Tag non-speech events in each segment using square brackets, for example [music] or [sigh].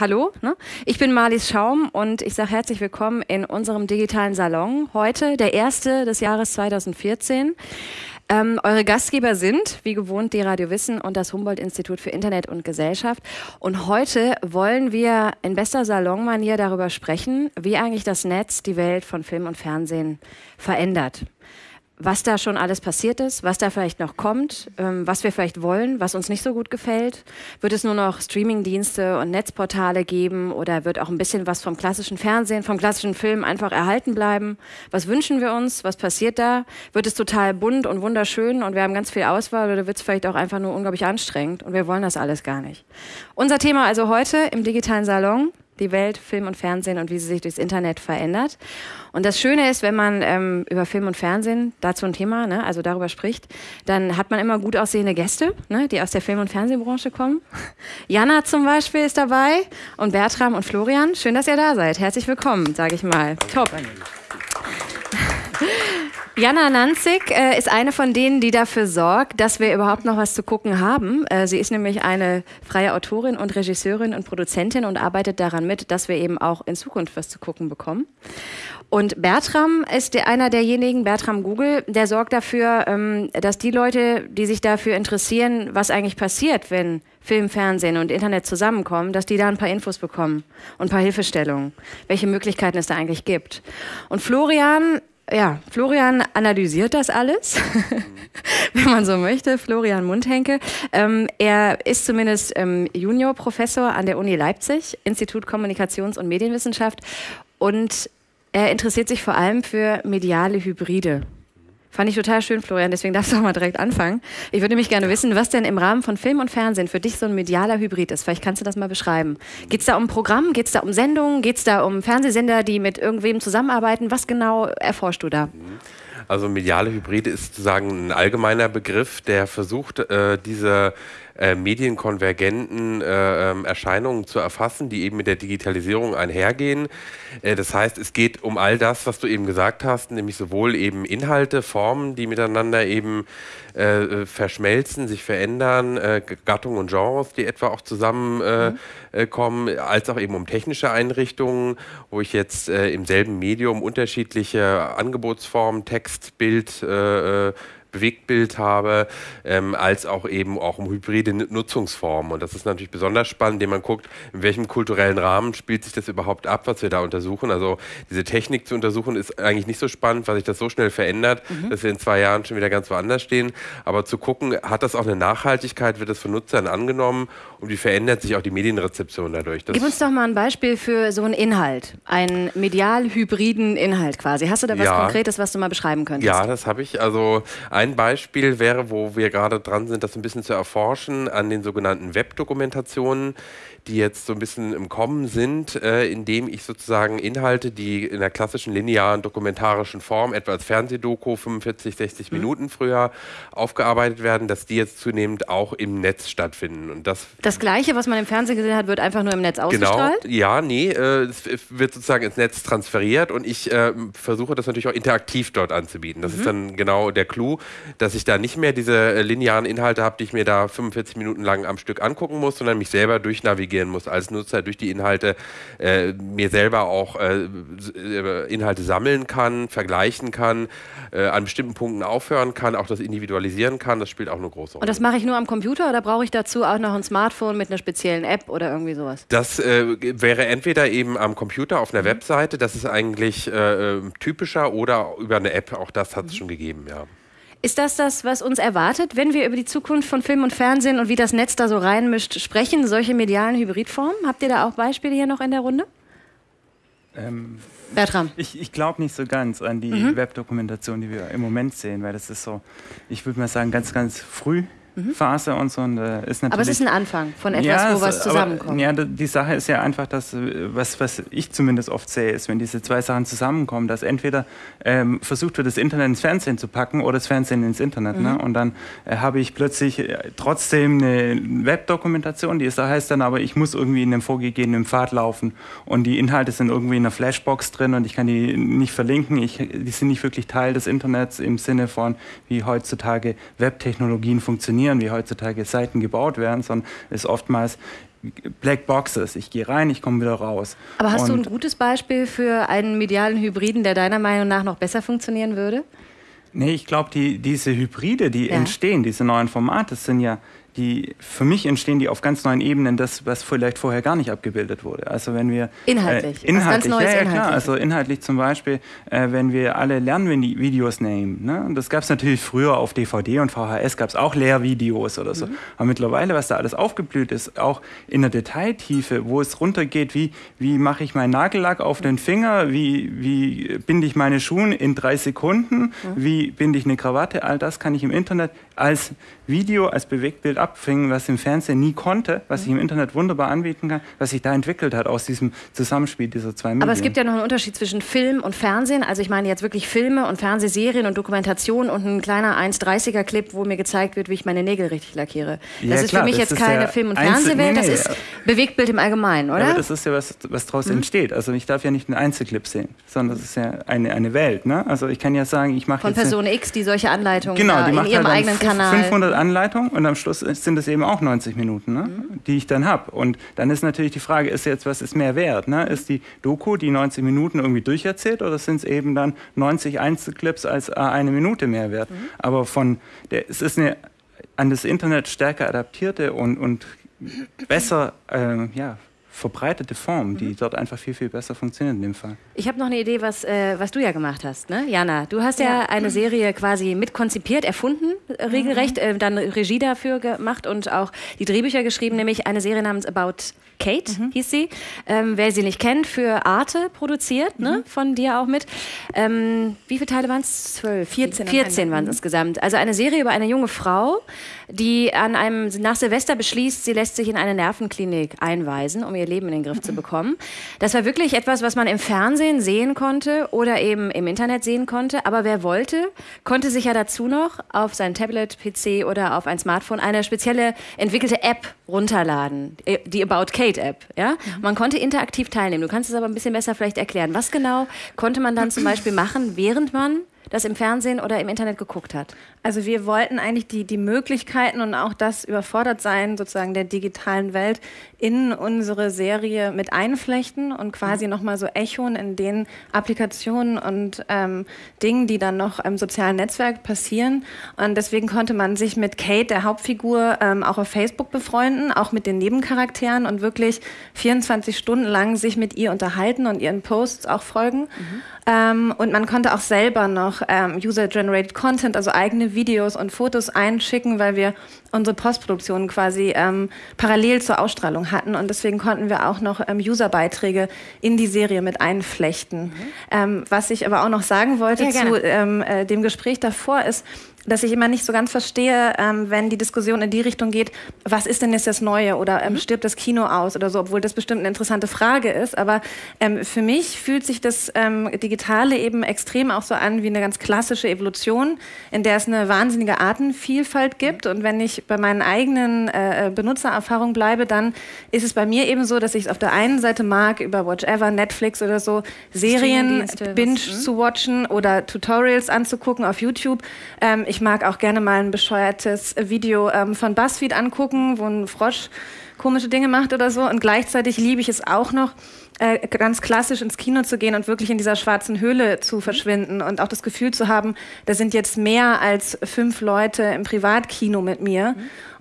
hallo. Ne? Ich bin Marlies Schaum und ich sage herzlich willkommen in unserem digitalen Salon. Heute der erste des Jahres 2014. Ähm, eure Gastgeber sind, wie gewohnt, die Radio Wissen und das Humboldt-Institut für Internet und Gesellschaft. Und heute wollen wir in bester Salonmanier darüber sprechen, wie eigentlich das Netz die Welt von Film und Fernsehen verändert was da schon alles passiert ist, was da vielleicht noch kommt, ähm, was wir vielleicht wollen, was uns nicht so gut gefällt. Wird es nur noch Streamingdienste und Netzportale geben oder wird auch ein bisschen was vom klassischen Fernsehen, vom klassischen Film einfach erhalten bleiben? Was wünschen wir uns? Was passiert da? Wird es total bunt und wunderschön und wir haben ganz viel Auswahl oder wird es vielleicht auch einfach nur unglaublich anstrengend und wir wollen das alles gar nicht? Unser Thema also heute im digitalen Salon die Welt, Film und Fernsehen und wie sie sich durchs Internet verändert. Und das Schöne ist, wenn man ähm, über Film und Fernsehen dazu ein Thema, ne, also darüber spricht, dann hat man immer gut aussehende Gäste, ne, die aus der Film- und Fernsehbranche kommen. [laughs] Jana zum Beispiel ist dabei und Bertram und Florian. Schön, dass ihr da seid. Herzlich willkommen, sage ich mal. Top. [laughs] Jana Nanzig äh, ist eine von denen, die dafür sorgt, dass wir überhaupt noch was zu gucken haben. Äh, sie ist nämlich eine freie Autorin und Regisseurin und Produzentin und arbeitet daran mit, dass wir eben auch in Zukunft was zu gucken bekommen. Und Bertram ist der, einer derjenigen, Bertram Google, der sorgt dafür, ähm, dass die Leute, die sich dafür interessieren, was eigentlich passiert, wenn Film, Fernsehen und Internet zusammenkommen, dass die da ein paar Infos bekommen und ein paar Hilfestellungen, welche Möglichkeiten es da eigentlich gibt. Und Florian ja, Florian analysiert das alles, [laughs] wenn man so möchte. Florian Mundhenke. Ähm, er ist zumindest ähm, Juniorprofessor an der Uni Leipzig, Institut Kommunikations- und Medienwissenschaft. Und er interessiert sich vor allem für mediale Hybride. Fand ich total schön, Florian, deswegen darfst du auch mal direkt anfangen. Ich würde mich gerne wissen, was denn im Rahmen von Film und Fernsehen für dich so ein medialer Hybrid ist. Vielleicht kannst du das mal beschreiben. Geht es da um Programm? Geht es da um Sendungen? Geht es da um Fernsehsender, die mit irgendwem zusammenarbeiten? Was genau erforschst du da? Also mediale Hybride ist sozusagen ein allgemeiner Begriff, der versucht, äh, diese äh, medienkonvergenten äh, ähm, Erscheinungen zu erfassen, die eben mit der Digitalisierung einhergehen. Äh, das heißt, es geht um all das, was du eben gesagt hast, nämlich sowohl eben Inhalte, Formen, die miteinander eben äh, verschmelzen, sich verändern, äh, Gattungen und Genres, die etwa auch zusammenkommen, mhm. als auch eben um technische Einrichtungen, wo ich jetzt im selben Medium unterschiedliche Angebotsformen, Text, Bild, Bewegtbild habe, ähm, als auch eben auch um hybride Nutzungsformen. Und das ist natürlich besonders spannend, indem man guckt, in welchem kulturellen Rahmen spielt sich das überhaupt ab, was wir da untersuchen. Also diese Technik zu untersuchen ist eigentlich nicht so spannend, weil sich das so schnell verändert, mhm. dass wir in zwei Jahren schon wieder ganz woanders stehen. Aber zu gucken, hat das auch eine Nachhaltigkeit, wird das von Nutzern angenommen und wie verändert sich auch die Medienrezeption dadurch. Das Gib uns doch mal ein Beispiel für so einen Inhalt, einen medial-hybriden Inhalt quasi. Hast du da was ja. Konkretes, was du mal beschreiben könntest? Ja, das habe ich. Also ein Beispiel wäre, wo wir gerade dran sind, das ein bisschen zu erforschen, an den sogenannten Webdokumentationen die jetzt so ein bisschen im Kommen sind, äh, indem ich sozusagen Inhalte, die in der klassischen linearen dokumentarischen Form, etwa als Fernsehdoku, 45, 60 mhm. Minuten früher aufgearbeitet werden, dass die jetzt zunehmend auch im Netz stattfinden. Und das, das Gleiche, was man im Fernsehen gesehen hat, wird einfach nur im Netz genau. ausgestrahlt? Genau, ja, nee, äh, es wird sozusagen ins Netz transferiert und ich äh, versuche das natürlich auch interaktiv dort anzubieten. Das mhm. ist dann genau der Clou, dass ich da nicht mehr diese äh, linearen Inhalte habe, die ich mir da 45 Minuten lang am Stück angucken muss, sondern mich selber durchnavigieren navigieren muss als Nutzer durch die Inhalte, äh, mir selber auch äh, äh, Inhalte sammeln kann, vergleichen kann, äh, an bestimmten Punkten aufhören kann, auch das individualisieren kann, das spielt auch eine große Rolle. Und das mache ich nur am Computer oder brauche ich dazu auch noch ein Smartphone mit einer speziellen App oder irgendwie sowas? Das äh, wäre entweder eben am Computer auf einer mhm. Webseite, das ist eigentlich äh, typischer, oder über eine App, auch das hat es mhm. schon gegeben, ja. Ist das das, was uns erwartet, wenn wir über die Zukunft von Film und Fernsehen und wie das Netz da so reinmischt sprechen, solche medialen Hybridformen? Habt ihr da auch Beispiele hier noch in der Runde? Ähm, Bertram. Ich, ich glaube nicht so ganz an die mhm. Webdokumentation, die wir im Moment sehen, weil das ist so, ich würde mal sagen, ganz, ganz früh mhm. Phase und so. Und, äh, ist aber es ist ein Anfang von etwas, ja, wo was zusammenkommt. Aber, ja, die Sache ist ja einfach, dass, äh, was, was ich zumindest oft sehe, ist, wenn diese zwei Sachen zusammenkommen, dass entweder ähm, versucht wird, das Internet ins Fernsehen zu packen oder das Fernsehen ins Internet. Ne? Mhm. Ne? Und dann äh, habe ich plötzlich äh, trotzdem eine Webdokumentation, die ist, da heißt dann aber, ich muss irgendwie in einem vorgegebenen Pfad laufen und die Inhalte sind irgendwie in einer Flashbox drin und ich kann die nicht verlinken. Ich, die sind nicht wirklich Teil des Internets im Sinne von, wie heutzutage Webtechnologien funktionieren funktionieren, wie heutzutage Seiten gebaut werden, sondern ist oftmals Black Boxes. Ich gehe rein, ich komme wieder raus. Aber hast Und du ein gutes Beispiel für einen medialen Hybriden, der deiner Meinung nach noch besser funktionieren würde? Nee, ich glaube, die, diese Hybride, die Ja. entstehen, diese neuen Formate, sind ja, die, für mich entstehen die auf ganz neuen Ebenen, das, was vielleicht vorher gar nicht abgebildet wurde. Also wenn wir... Inhaltlich, Äh, inhaltlich, ganz Neues ja, ja, inhaltlich. klar. Also inhaltlich zum Beispiel, äh, wenn wir alle Lernvideos nehmen. Ne? Und Das gab es natürlich früher auf DVD und VHS, gab es auch Lehrvideos oder so. Mhm. Aber mittlerweile, was da alles aufgeblüht ist, auch in der Detailtiefe, wo es runtergeht, wie, wie mache ich meinen Nagellack auf den Finger, wie, wie binde ich meine Schuhe in drei Sekunden, Mhm. wie binde ich eine Krawatte, all das kann ich im Internet als Video, als Bewegtbild abfangen, was im Fernsehen nie konnte, was ich im Internet wunderbar anbieten kann, was sich da entwickelt hat aus diesem Zusammenspiel dieser zwei Medien. Aber es gibt ja noch einen Unterschied zwischen Film und Fernsehen. Also ich meine jetzt wirklich Filme und Fernsehserien und Dokumentation und ein kleiner 1,30er Clip, wo mir gezeigt wird, wie ich meine Nägel richtig lackiere. Ja, das ist klar, für mich jetzt keine ja Film- und Fernsehwelt, nee, das ist ja. Bewegtbild im Allgemeinen, Ja, oder? aber das ist ja was, was daraus Mhm. entsteht. Also ich darf ja nicht einen Einzelclip sehen, sondern das ist ja eine, eine Welt. Ne? Also ich kann ja sagen, ich mache Von Person X, die solche Anleitungen Genau, die in macht ihrem halt eigenen Kanal. 500 Anleitungen und am Schluss sind es eben auch 90 Minuten, ne? Mhm. die ich dann habe. Und dann ist natürlich die Frage, ist jetzt, was ist mehr wert? Ne? Ist die Doku die 90 Minuten irgendwie durcherzählt oder sind es eben dann 90 Einzelclips als äh, eine Minute mehr wert? Mhm. Aber von der, es ist eine an das Internet stärker adaptierte und, und [clears throat] besser ähm, ja, verbreitete Form, die dort einfach viel, viel besser funktioniert in dem Fall. Ich habe noch eine Idee, was, äh, was du ja gemacht hast, ne? Jana, du hast ja, eine Serie quasi mitkonzipiert, erfunden, äh, regelrecht, äh, dann Regie dafür gemacht und auch die Drehbücher geschrieben, nämlich eine Serie namens About Kate, hieß sie. Ähm, wer sie nicht kennt, für Arte produziert, ne? von dir auch mit. Ähm, wie viele Teile waren es? Zwölf? 14 am 14 Ende. waren es insgesamt. Also eine Serie über eine junge Frau, die an einem nach Silvester beschließt, sie lässt sich in eine Nervenklinik einweisen, um ihr Leben in den Griff zu bekommen. Das war wirklich etwas, was man im Fernsehen sehen konnte oder eben im Internet sehen konnte. Aber wer wollte, konnte sich ja dazu noch auf sein Tablet, PC oder auf ein Smartphone eine spezielle entwickelte App runterladen, äh, die About Kate App. Ja? Man konnte interaktiv teilnehmen. Du kannst es aber ein bisschen besser vielleicht erklären. Was genau konnte man dann zum Beispiel machen, während man das im Fernsehen oder im Internet geguckt hat? Also wir wollten eigentlich die, die Möglichkeiten und auch das Überfordertsein sozusagen der digitalen Welt in unsere Serie mit einflechten und quasi Mhm. nochmal so echoen in den Applikationen und ähm, Dingen, die dann noch im sozialen Netzwerk passieren. Und deswegen konnte man sich mit Kate, der Hauptfigur, ähm, auch auf Facebook befreunden, auch mit den Nebencharakteren und wirklich 24 Stunden lang sich mit ihr unterhalten und ihren Posts auch folgen. Ähm, und man konnte auch selber noch ähm, User-Generated Content, also eigene Videos und Fotos einschicken, weil wir unsere Postproduktion quasi ähm, parallel zur Ausstrahlung hatten. Und deswegen konnten wir auch noch ähm, User-Beiträge in die Serie mit einflechten. Ähm, was ich aber auch noch sagen wollte Ja, zu ähm, äh, dem Gespräch davor ist, dass ich immer nicht so ganz verstehe, ähm, wenn die Diskussion in die Richtung geht, was ist denn jetzt das Neue oder ähm, stirbt das Kino aus oder so, obwohl das bestimmt eine interessante Frage ist. Aber ähm, für mich fühlt sich das ähm, Digitale eben extrem auch so an wie eine ganz klassische Evolution, in der es eine wahnsinnige Artenvielfalt gibt. Und wenn ich bei meinen eigenen äh, Benutzererfahrungen bleibe, dann ist es bei mir eben so, dass ich es auf der einen Seite mag, über Whatever, Netflix oder so, Serien Streamingdienste, was- binge mhm. zu watchen oder Tutorials anzugucken auf YouTube. Ähm, ich mag auch gerne mal ein bescheuertes Video ähm, von BuzzFeed angucken, wo ein Frosch komische Dinge macht oder so. Und gleichzeitig liebe ich es auch noch, äh, ganz klassisch ins Kino zu gehen und wirklich in dieser schwarzen Höhle zu verschwinden und auch das Gefühl zu haben, da sind jetzt mehr als fünf Leute im Privatkino mit mir.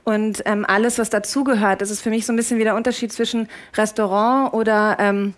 Und ähm, alles, was dazugehört, das ist für mich so ein bisschen wie der Unterschied zwischen Restaurant oder ähm,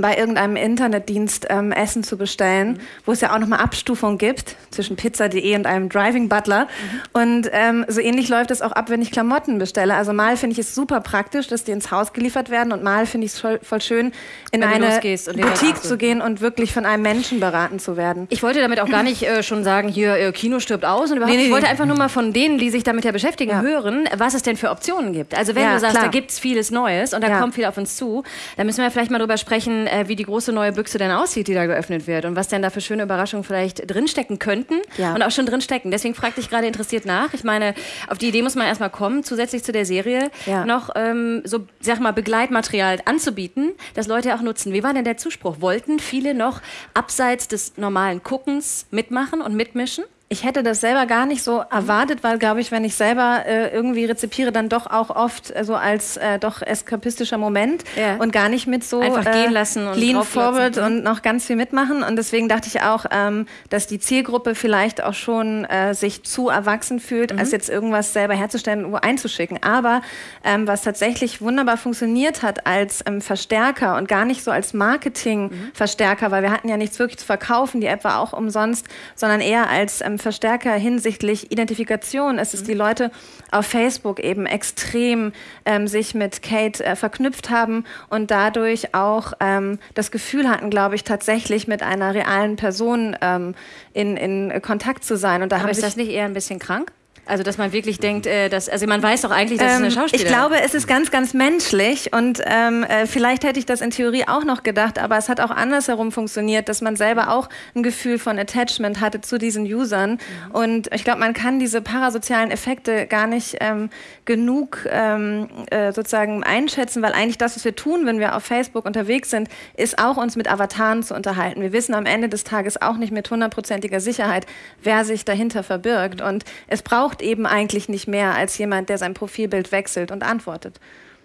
bei irgendeinem Internetdienst ähm, Essen zu bestellen, wo es ja auch nochmal Abstufungen gibt zwischen pizza.de und einem Driving Butler. Und ähm, so ähnlich läuft es auch ab, wenn ich Klamotten bestelle. Also mal finde ich es super praktisch, dass die ins Haus geliefert werden und mal finde ich es voll, schön, in Wenn eine Boutique zu gehen und wirklich von einem Menschen beraten zu werden. Ich wollte damit auch gar nicht äh, schon sagen, hier äh, Kino stirbt aus und überhaupt. Nee, nee, ich wollte nee. einfach nur mal von denen, die sich damit ja beschäftigen, Ja. hören, was es denn für Optionen gibt. Also wenn Ja, du sagst, klar. da gibt es vieles Neues und da Ja. kommt viel auf uns zu, dann müssen wir vielleicht mal drüber sprechen, äh, wie die große neue Büchse denn aussieht, die da geöffnet wird und was denn da für schöne Überraschungen vielleicht drinstecken könnten Ja. und auch schon drinstecken. Deswegen fragte ich gerade interessiert nach. Ich meine, auf die Idee muss man erstmal kommen, zusätzlich zu der Serie Ja. noch ähm, so, sag mal, Begleitmaterial anzubieten, das Leute auch nutzen. Wie war denn der Zuspruch? Wollten viele noch abseits des normalen Guckens mitmachen und mitmischen? Ich hätte das selber gar nicht so erwartet, weil, glaube ich, wenn ich selber äh, irgendwie rezipiere, dann doch auch oft äh, so als äh, doch eskapistischer Moment Ja. und gar nicht mit so Einfach äh, gehen lassen und lean forward Mhm. und noch ganz viel mitmachen. Und deswegen dachte ich auch, ähm, dass die Zielgruppe vielleicht auch schon äh, sich zu erwachsen fühlt, Mhm. als jetzt irgendwas selber herzustellen und einzuschicken. Aber ähm, was tatsächlich wunderbar funktioniert hat als ähm, Verstärker und gar nicht so als Marketing-Verstärker, weil wir hatten ja nichts wirklich zu verkaufen, die App war auch umsonst, sondern eher als ähm, Verstärker hinsichtlich Identifikation. Es ist die Leute auf Facebook eben extrem ähm, sich mit Kate äh, verknüpft haben und dadurch auch ähm, das Gefühl hatten, glaube ich, tatsächlich mit einer realen Person ähm, in, in Kontakt zu sein. Und da Aber haben ist das nicht eher ein bisschen krank? Also, dass man wirklich denkt, äh, dass, also man weiß doch eigentlich, dass es eine Ähm, Schauspielerin ich glaube, es ist ganz, ganz menschlich und ähm, äh, vielleicht hätte ich das in Theorie auch noch gedacht, aber es hat auch andersherum funktioniert, dass man selber auch ein Gefühl von Attachment hatte zu diesen Usern. Und ich glaube, man kann diese parasozialen Effekte gar nicht ähm, genug ähm, äh, sozusagen einschätzen, weil eigentlich das, was wir tun, wenn wir auf Facebook unterwegs sind, ist auch uns mit Avataren zu unterhalten. Wir wissen am Ende des Tages auch nicht mit hundertprozentiger Sicherheit, wer sich dahinter verbirgt. Und es braucht eben eigentlich nicht mehr als jemand, der sein Profilbild wechselt und antwortet.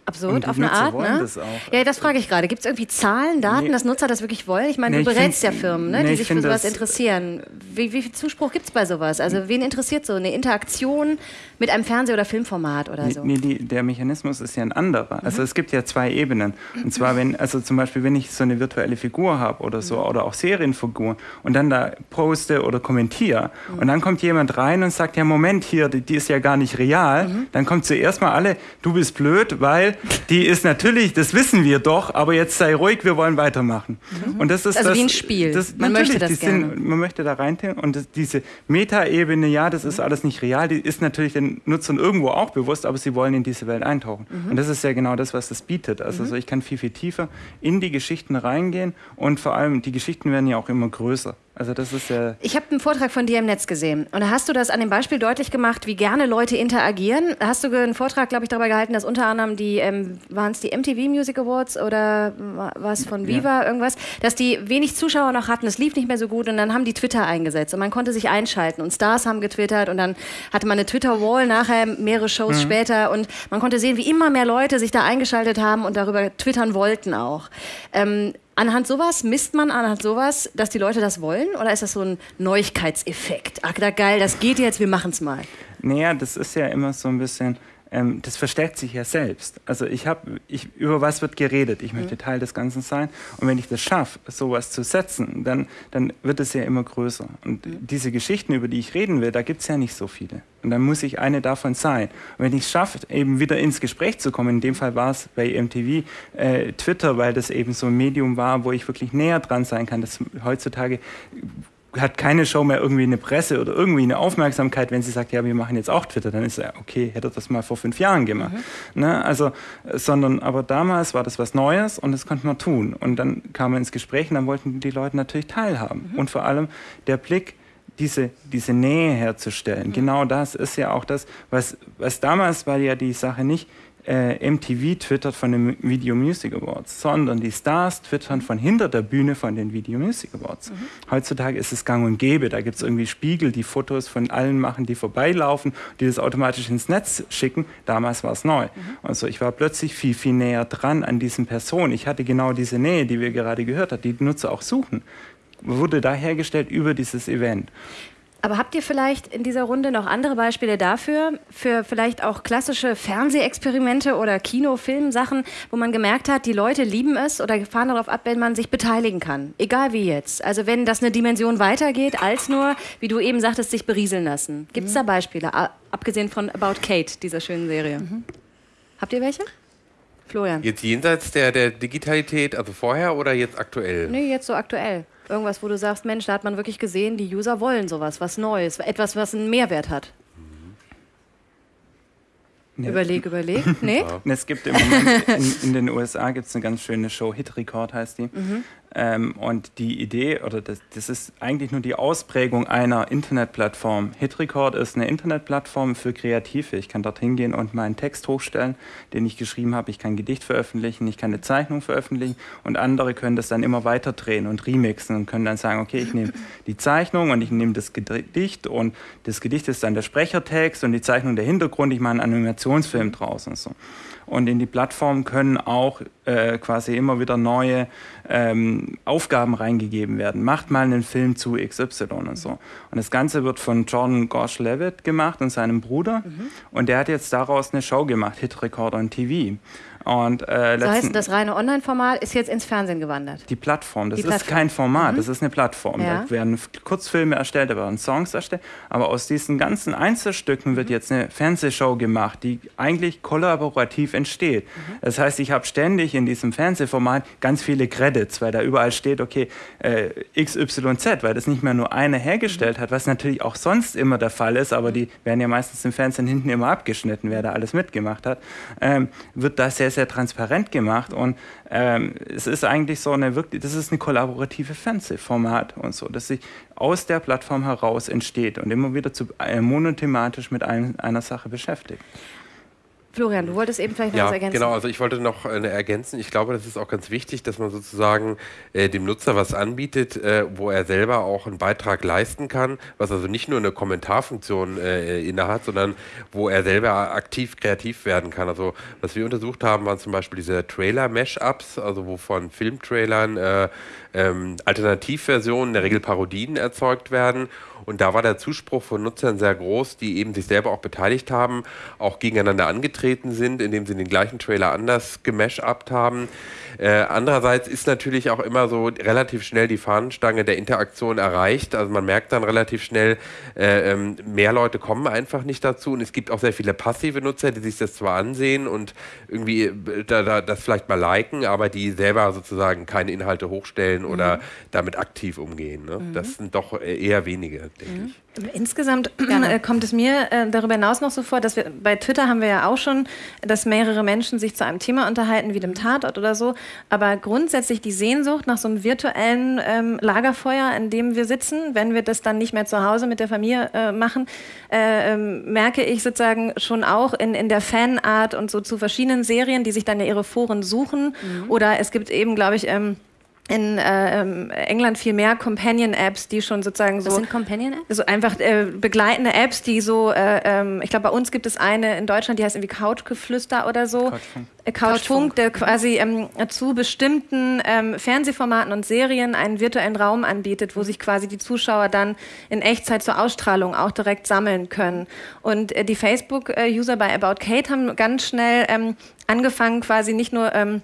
Absurd auf eine Nutzer Art, wollen ne? das auch. Ja, das frage ich gerade. Gibt es irgendwie Zahlen, Daten, Nee. dass Nutzer das wirklich wollen? Ich meine, Nee, du berätst ja Firmen, ne, nee, die ich sich für sowas interessieren. Wie, wie viel Zuspruch gibt es bei sowas? Also, wen interessiert so eine Interaktion mit einem Fernseh- oder Filmformat oder so? Nee, die, der Mechanismus ist ja ein anderer. Mhm. Also es gibt ja zwei Ebenen. Und zwar, wenn, also zum Beispiel, wenn ich so eine virtuelle Figur habe oder so, Mhm. oder auch Serienfiguren und dann da poste oder kommentiere Mhm. und dann kommt jemand rein und sagt, ja Moment hier, die, die ist ja gar nicht real, Mhm. dann kommt zuerst mal alle, du bist blöd, weil die ist natürlich, das wissen wir doch, aber jetzt sei ruhig, wir wollen weitermachen. Und das ist Also das, wie ein Spiel. Das, Man möchte das gerne. Sind, man möchte da rein und das, diese Metaebene, ja, das ist alles nicht real, die ist natürlich den Nutzern irgendwo auch bewusst, aber sie wollen in diese Welt eintauchen. Und das ist ja genau das, was das bietet. Also so, ich kann viel, viel tiefer in die Geschichten reingehen und vor allem, die Geschichten werden ja auch immer größer. Also das ist ja... Ich habe einen Vortrag von dir im Netz gesehen und da hast du das an dem Beispiel deutlich gemacht, wie gerne Leute interagieren. Hast du einen Vortrag, glaube ich, darüber gehalten, dass unter anderem die, ähm, waren es die MTV Music Awards oder was von Viva, irgendwas, dass die wenig Zuschauer noch hatten, es lief nicht mehr so gut und dann haben die Twitter eingesetzt und man konnte sich einschalten und Stars haben getwittert und dann hatte man eine Twitter-Wall nachher, mehrere Shows später und man konnte sehen, wie immer mehr Leute sich da eingeschaltet haben und darüber twittern wollten auch. Ähm, Anhand sowas misst man anhand sowas, dass die Leute das wollen? Oder ist das so ein Neuigkeitseffekt? Ach, da geil, das geht jetzt, wir machen's mal. Naja, das ist ja immer so ein bisschen, ähm, das verstärkt sich ja selbst. Also ich habe, ich, über was wird geredet? Ich möchte Teil des Ganzen sein. Und wenn ich das schaffe, sowas zu setzen, dann, dann wird es ja immer größer. Und diese Geschichten, über die ich reden will, da gibt es ja nicht so viele. Und dann muss ich eine davon sein. Und wenn ich es schaffe, eben wieder ins Gespräch zu kommen, in dem Fall war es bei MTV äh, Twitter, weil das eben so ein Medium war, wo ich wirklich näher dran sein kann. Das heutzutage hat keine Show mehr irgendwie eine Presse oder irgendwie eine Aufmerksamkeit, wenn sie sagt, ja, wir machen jetzt auch Twitter, dann ist ja okay, hätte er das mal vor fünf Jahren gemacht. Ne? Also, äh, sondern, aber damals war das was Neues und das konnte man tun. Und dann kam man ins Gespräch und dann wollten die Leute natürlich teilhaben. Und vor allem der Blick, diese, diese Nähe herzustellen. Genau das ist ja auch das, was, was damals war ja die Sache nicht, äh, MTV twittert von den Video Music Awards, sondern die Stars twittern von hinter der Bühne von den Video Music Awards. Heutzutage ist es gang und gäbe. Da gibt es irgendwie Spiegel, die Fotos von allen machen, die vorbeilaufen, die das automatisch ins Netz schicken. Damals war es neu. Also ich war plötzlich viel, viel näher dran an diesen Personen. Ich hatte genau diese Nähe, die wir gerade gehört haben, die die Nutzer auch suchen. Wurde da hergestellt über dieses Event. Aber habt ihr vielleicht in dieser Runde noch andere Beispiele dafür, für vielleicht auch klassische Fernsehexperimente oder Kinofilmsachen, wo man gemerkt hat, die Leute lieben es oder fahren darauf ab, wenn man sich beteiligen kann? Egal wie jetzt. Also wenn das eine Dimension weitergeht, als nur, wie du eben sagtest, sich berieseln lassen. Gibt es da Beispiele, a- abgesehen von About Kate, dieser schönen Serie? Habt ihr welche? Florian? Jetzt jenseits der, der Digitalität, also vorher oder jetzt aktuell? Nee, jetzt so aktuell. Irgendwas, wo du sagst, Mensch, da hat man wirklich gesehen, die User wollen sowas, was Neues, etwas, was einen Mehrwert hat. Nee. Überleg, überleg. [laughs] Nee? Und Es gibt im Moment in, in den USA gibt's eine ganz schöne Show, Hit Record heißt die. Ähm, und die Idee, oder das, das, ist eigentlich nur die Ausprägung einer Internetplattform. Hitrecord ist eine Internetplattform für Kreative. Ich kann dort hingehen und meinen Text hochstellen, den ich geschrieben habe. Ich kann ein Gedicht veröffentlichen, ich kann eine Zeichnung veröffentlichen und andere können das dann immer weiter drehen und remixen und können dann sagen, okay, ich nehme [laughs] die Zeichnung und ich nehme das Gedicht und das Gedicht ist dann der Sprechertext und die Zeichnung der Hintergrund. Ich mache einen Animationsfilm draus und so und in die Plattform können auch äh, quasi immer wieder neue ähm, Aufgaben reingegeben werden. Macht mal einen Film zu XY und so. Und das Ganze wird von Jordan Gosh Levitt gemacht und seinem Bruder. Mhm. Und der hat jetzt daraus eine Show gemacht, Hit Recorder on TV. Und, äh, das heißt, das reine Online-Format ist jetzt ins Fernsehen gewandert? Die Plattform, das Die ist Plattform. kein Format, mhm. das ist eine Plattform. Ja. Da werden Kurzfilme erstellt, da werden Songs erstellt, aber aus diesen ganzen Einzelstücken wird mhm. jetzt eine Fernsehshow gemacht, die eigentlich kollaborativ entsteht. Mhm. Das heißt, ich habe ständig in diesem Fernsehformat ganz viele Credits, weil da überall steht, okay, äh, XYZ, weil das nicht mehr nur eine hergestellt mhm. hat, was natürlich auch sonst immer der Fall ist, aber die werden ja meistens im Fernsehen hinten immer abgeschnitten, wer da alles mitgemacht hat, ähm, wird da sehr, sehr transparent gemacht und ähm, es ist eigentlich so eine wirklich, das ist eine kollaborative Fernsehformat und so, dass sich aus der Plattform heraus entsteht und immer wieder zu, äh, monothematisch mit ein, einer Sache beschäftigt. Florian, du wolltest eben vielleicht noch ja, was ergänzen. Genau, also ich wollte noch äh, ergänzen. Ich glaube, das ist auch ganz wichtig, dass man sozusagen äh, dem Nutzer was anbietet, äh, wo er selber auch einen Beitrag leisten kann, was also nicht nur eine Kommentarfunktion äh, innehat, sondern wo er selber aktiv kreativ werden kann. Also was wir untersucht haben, waren zum Beispiel diese Trailer-Mash-Ups, also wo von Filmtrailern äh, ähm, Alternativversionen, in der Regel Parodien erzeugt werden und da war der Zuspruch von Nutzern sehr groß, die eben sich selber auch beteiligt haben, auch gegeneinander angetreten sind, indem sie den gleichen Trailer anders gemashupt haben. Äh, andererseits ist natürlich auch immer so relativ schnell die Fahnenstange der Interaktion erreicht. Also man merkt dann relativ schnell, äh, ähm, mehr Leute kommen einfach nicht dazu. Und es gibt auch sehr viele passive Nutzer, die sich das zwar ansehen und irgendwie äh, da, da, das vielleicht mal liken, aber die selber sozusagen keine Inhalte hochstellen mhm. oder damit aktiv umgehen. Ne? Mhm. Das sind doch eher wenige, denke mhm. ich. Insgesamt äh, kommt es mir äh, darüber hinaus noch so vor, dass wir bei Twitter haben wir ja auch schon, dass mehrere Menschen sich zu einem Thema unterhalten, wie dem Tatort oder so. Aber grundsätzlich die Sehnsucht nach so einem virtuellen ähm, Lagerfeuer, in dem wir sitzen, wenn wir das dann nicht mehr zu Hause mit der Familie äh, machen, äh, ähm, merke ich sozusagen schon auch in, in der Fanart und so zu verschiedenen Serien, die sich dann ja ihre Foren suchen. Mhm. Oder es gibt eben, glaube ich, ähm, in äh, ähm, England viel mehr Companion-Apps, die schon sozusagen so. Was sind Companion-Apps? So einfach äh, begleitende Apps, die so, äh, ähm, ich glaube, bei uns gibt es eine in Deutschland, die heißt irgendwie Couchgeflüster oder so. Couchfunk. Äh, Couchfunk, der quasi ähm, zu bestimmten ähm, Fernsehformaten und Serien einen virtuellen Raum anbietet, wo sich quasi die Zuschauer dann in Echtzeit zur Ausstrahlung auch direkt sammeln können. Und äh, die Facebook-User bei About Kate haben ganz schnell ähm, angefangen, quasi nicht nur ähm,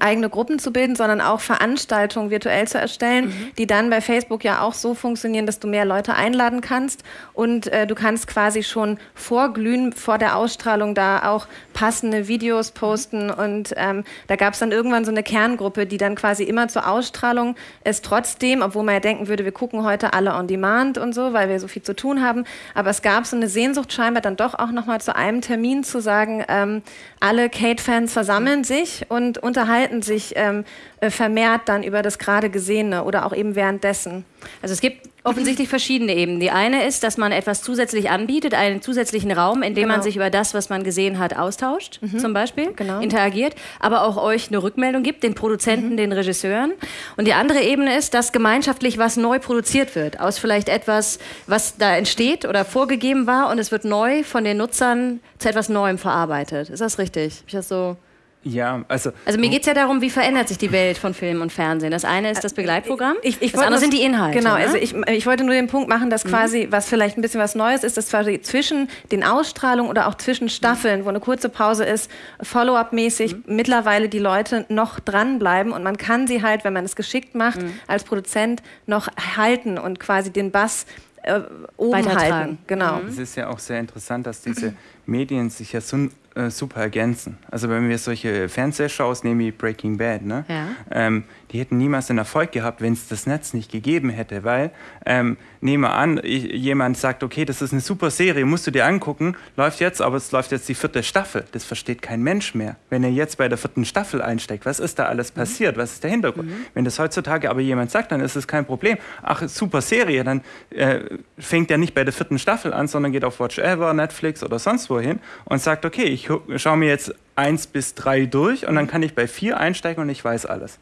eigene Gruppen zu bilden, sondern auch Veranstaltungen virtuell zu erstellen, mhm. die dann bei Facebook ja auch so funktionieren, dass du mehr Leute einladen kannst und äh, du kannst quasi schon vorglühen vor der Ausstrahlung da auch passende Videos posten mhm. und ähm, da gab es dann irgendwann so eine Kerngruppe, die dann quasi immer zur Ausstrahlung es trotzdem, obwohl man ja denken würde, wir gucken heute alle on demand und so, weil wir so viel zu tun haben, aber es gab so eine Sehnsucht scheinbar dann doch auch nochmal zu einem Termin zu sagen, ähm, alle Kate-Fans versammeln sich und unterhalten sich ähm, äh, vermehrt dann über das gerade Gesehene oder auch eben währenddessen. Also es gibt offensichtlich [laughs] verschiedene Ebenen. Die eine ist, dass man etwas zusätzlich anbietet, einen zusätzlichen Raum, in dem genau. man sich über das, was man gesehen hat, austauscht, mhm. zum Beispiel, genau. interagiert, aber auch euch eine Rückmeldung gibt, den Produzenten, mhm. den Regisseuren. Und die andere Ebene ist, dass gemeinschaftlich was neu produziert wird, aus vielleicht etwas, was da entsteht oder vorgegeben war und es wird neu von den Nutzern zu etwas Neuem verarbeitet. Ist das richtig? Ich das so ja, also. Also mir geht es ja darum, wie verändert sich die Welt von Film und Fernsehen. Das eine ist das Begleitprogramm, ich, ich das andere sind die Inhalte. Genau, ne? also ich, ich wollte nur den Punkt machen, dass mhm. quasi, was vielleicht ein bisschen was Neues ist, dass quasi zwischen den Ausstrahlungen oder auch zwischen Staffeln, wo eine kurze Pause ist, Follow-up-mäßig mhm. mittlerweile die Leute noch dranbleiben und man kann sie halt, wenn man es geschickt macht, mhm. als Produzent noch halten und quasi den Bass äh, oben halten. Genau. Es ist ja auch sehr interessant, dass diese Medien sich ja so äh, super ergänzen. Also wenn wir solche Fernsehshows nehmen wie Breaking Bad, ne? Ja. Ähm, die hätten niemals den Erfolg gehabt, wenn es das Netz nicht gegeben hätte, weil ähm, nehme an, ich, jemand sagt, okay, das ist eine super Serie, musst du dir angucken, läuft jetzt, aber es läuft jetzt die vierte Staffel. Das versteht kein Mensch mehr. Wenn er jetzt bei der vierten Staffel einsteigt, was ist da alles mhm. passiert? Was ist der Hintergrund? Mhm. Wenn das heutzutage aber jemand sagt, dann ist es kein Problem. Ach, super Serie, dann äh, fängt er nicht bei der vierten Staffel an, sondern geht auf Watch Ever, Netflix oder sonst wohin und sagt, okay, ich schaue mir jetzt eins bis drei durch und dann kann ich bei vier einsteigen und ich weiß alles.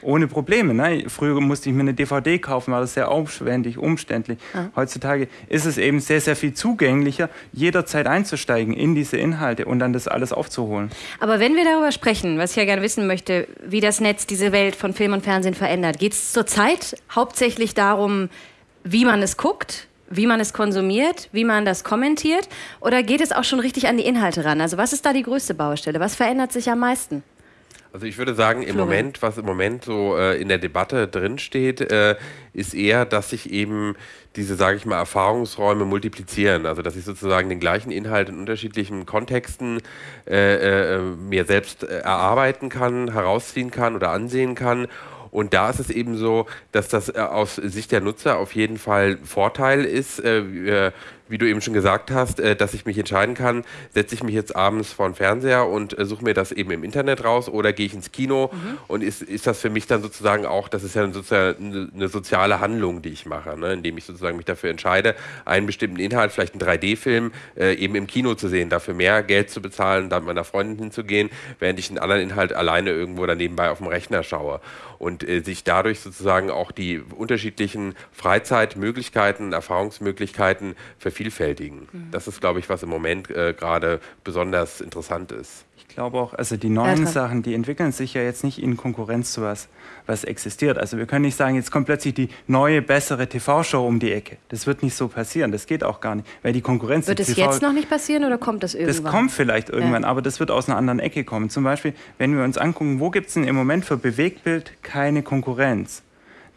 Ohne Probleme. Ne? Früher musste ich mir eine DVD kaufen, war das sehr aufwendig, umständlich. Ja. Heutzutage ist es eben sehr, sehr viel zugänglicher, jederzeit einzusteigen in diese Inhalte und dann das alles aufzuholen. Aber wenn wir darüber sprechen, was ich ja gerne wissen möchte, wie das Netz diese Welt von Film und Fernsehen verändert, geht es zurzeit hauptsächlich darum, wie man es guckt, wie man es konsumiert, wie man das kommentiert? Oder geht es auch schon richtig an die Inhalte ran? Also was ist da die größte Baustelle? Was verändert sich am meisten? Also ich würde sagen, im. Moment, was im Moment so äh, in der Debatte drinsteht, äh, ist eher, dass sich eben diese, sage ich mal, Erfahrungsräume multiplizieren. Also dass ich sozusagen den gleichen Inhalt in unterschiedlichen Kontexten äh, äh mir selbst äh, erarbeiten kann, herausziehen kann oder ansehen kann und da ist es eben so, dass das äh, aus Sicht der Nutzer auf jeden Fall Vorteil ist. Äh, wie du eben schon gesagt hast, äh, dass ich mich entscheiden kann, setze ich mich jetzt abends vor den Fernseher und äh, suche mir das eben im Internet raus oder gehe ich ins Kino mhm. und ist, ist das für mich dann sozusagen auch, das ist ja sozusagen eine soziale Handlung, die ich mache, ne? indem ich sozusagen mich dafür entscheide, einen bestimmten Inhalt, vielleicht einen 3D-Film, äh, eben im Kino zu sehen, dafür mehr Geld zu bezahlen, da mit meiner Freundin hinzugehen, während ich einen anderen Inhalt alleine irgendwo oder nebenbei auf dem Rechner schaue und äh, sich dadurch sozusagen auch die unterschiedlichen Freizeitmöglichkeiten, Erfahrungsmöglichkeiten vervielfältigen vervielfältigen. Mhm. Das ist, glaube ich, was im Moment äh, gerade besonders interessant ist. Ich glaube auch, also die neuen ja, Sachen, die entwickeln sich ja jetzt nicht in Konkurrenz zu was, was existiert. Also wir können nicht sagen, jetzt kommt plötzlich die neue, bessere TV-Show um die Ecke. Das wird nicht so passieren. Das geht auch gar nicht, weil die Konkurrenz. Wird es jetzt noch nicht passieren oder kommt das irgendwann? Das kommt vielleicht irgendwann, ja. aber das wird aus einer anderen Ecke kommen. Zum Beispiel, wenn wir uns angucken, wo gibt es denn im Moment für Bewegtbild keine Konkurrenz?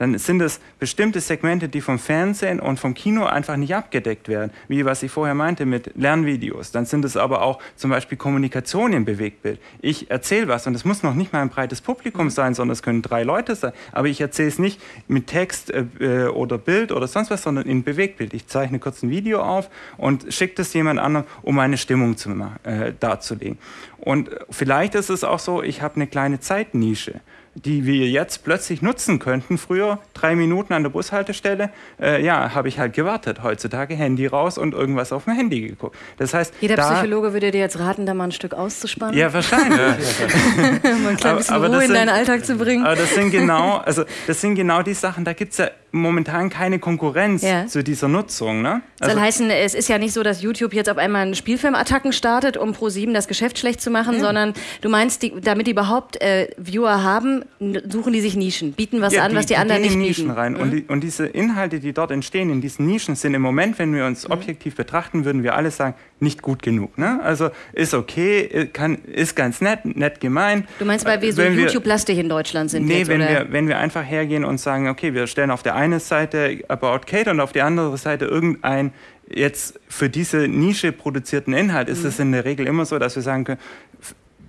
Dann sind es bestimmte Segmente, die vom Fernsehen und vom Kino einfach nicht abgedeckt werden, wie was ich vorher meinte mit Lernvideos. Dann sind es aber auch zum Beispiel Kommunikation im Bewegtbild. Ich erzähle was und es muss noch nicht mal ein breites Publikum mhm. sein, sondern es können drei Leute sein, aber ich erzähle es nicht mit Text äh, äh, oder Bild oder sonst was, sondern in Bewegtbild. Ich zeichne kurz ein Video auf und schicke das jemand anderem, um eine Stimmung zu, äh, darzulegen. Und vielleicht ist es auch so, ich habe eine kleine Zeitnische die wir jetzt plötzlich nutzen könnten. Früher drei Minuten an der Bushaltestelle, äh, ja, habe ich halt gewartet. Heutzutage Handy raus und irgendwas auf dem Handy geguckt. Das heißt, jeder da, Psychologe würde dir jetzt raten, da mal ein Stück auszuspannen. Ja, wahrscheinlich. [laughs] mal ein klein bisschen aber, aber Ruhe in deinen Alltag zu bringen. Aber das sind genau, also das sind genau die Sachen. Da gibt es ja momentan keine Konkurrenz ja. zu dieser Nutzung. Ne? Also soll heißen, es ist ja nicht so, dass YouTube jetzt auf einmal einen Spielfilmattacken startet, um Pro7 das Geschäft schlecht zu machen, ja. sondern du meinst, die, damit die überhaupt äh, Viewer haben, suchen die sich Nischen, bieten was ja, an, die, was die, die anderen nicht Nischen bieten. rein. Mhm. Und, die, und, diese Inhalte, die dort entstehen, in diesen Nischen, sind im Moment, wenn wir uns mhm. objektiv betrachten, würden wir alle sagen, nicht gut genug. Ne? Also ist okay, äh, kann, ist ganz nett, nett gemeint. Du meinst, weil wir so YouTube-lastig in Deutschland sind? Nee, jetzt, wenn, oder? Wir, wenn wir einfach hergehen und sagen, okay, wir stellen auf der einen Seite About Kate und auf der anderen Seite irgendein jetzt für diese Nische produzierten Inhalt, ist es mhm. in der Regel immer so, dass wir sagen können,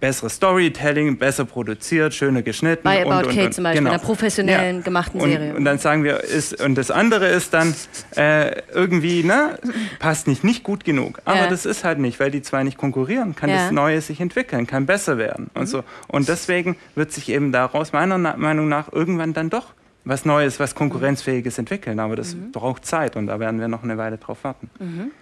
besseres Storytelling, besser produziert, schöner geschnitten. Bei About und, und, Kate zum Beispiel, genau. einer professionellen ja. gemachten und, Serie. Und dann sagen wir, ist, und das andere ist dann äh, irgendwie, ne, passt nicht, nicht gut genug. Aber ja. das ist halt nicht, weil die zwei nicht konkurrieren, kann ja. das Neue sich entwickeln, kann besser werden mhm. und so. Und deswegen wird sich eben daraus meiner Meinung nach irgendwann dann doch was Neues, was Konkurrenzfähiges entwickeln. Aber das mhm. braucht Zeit und da werden wir noch eine Weile drauf warten. Mhm.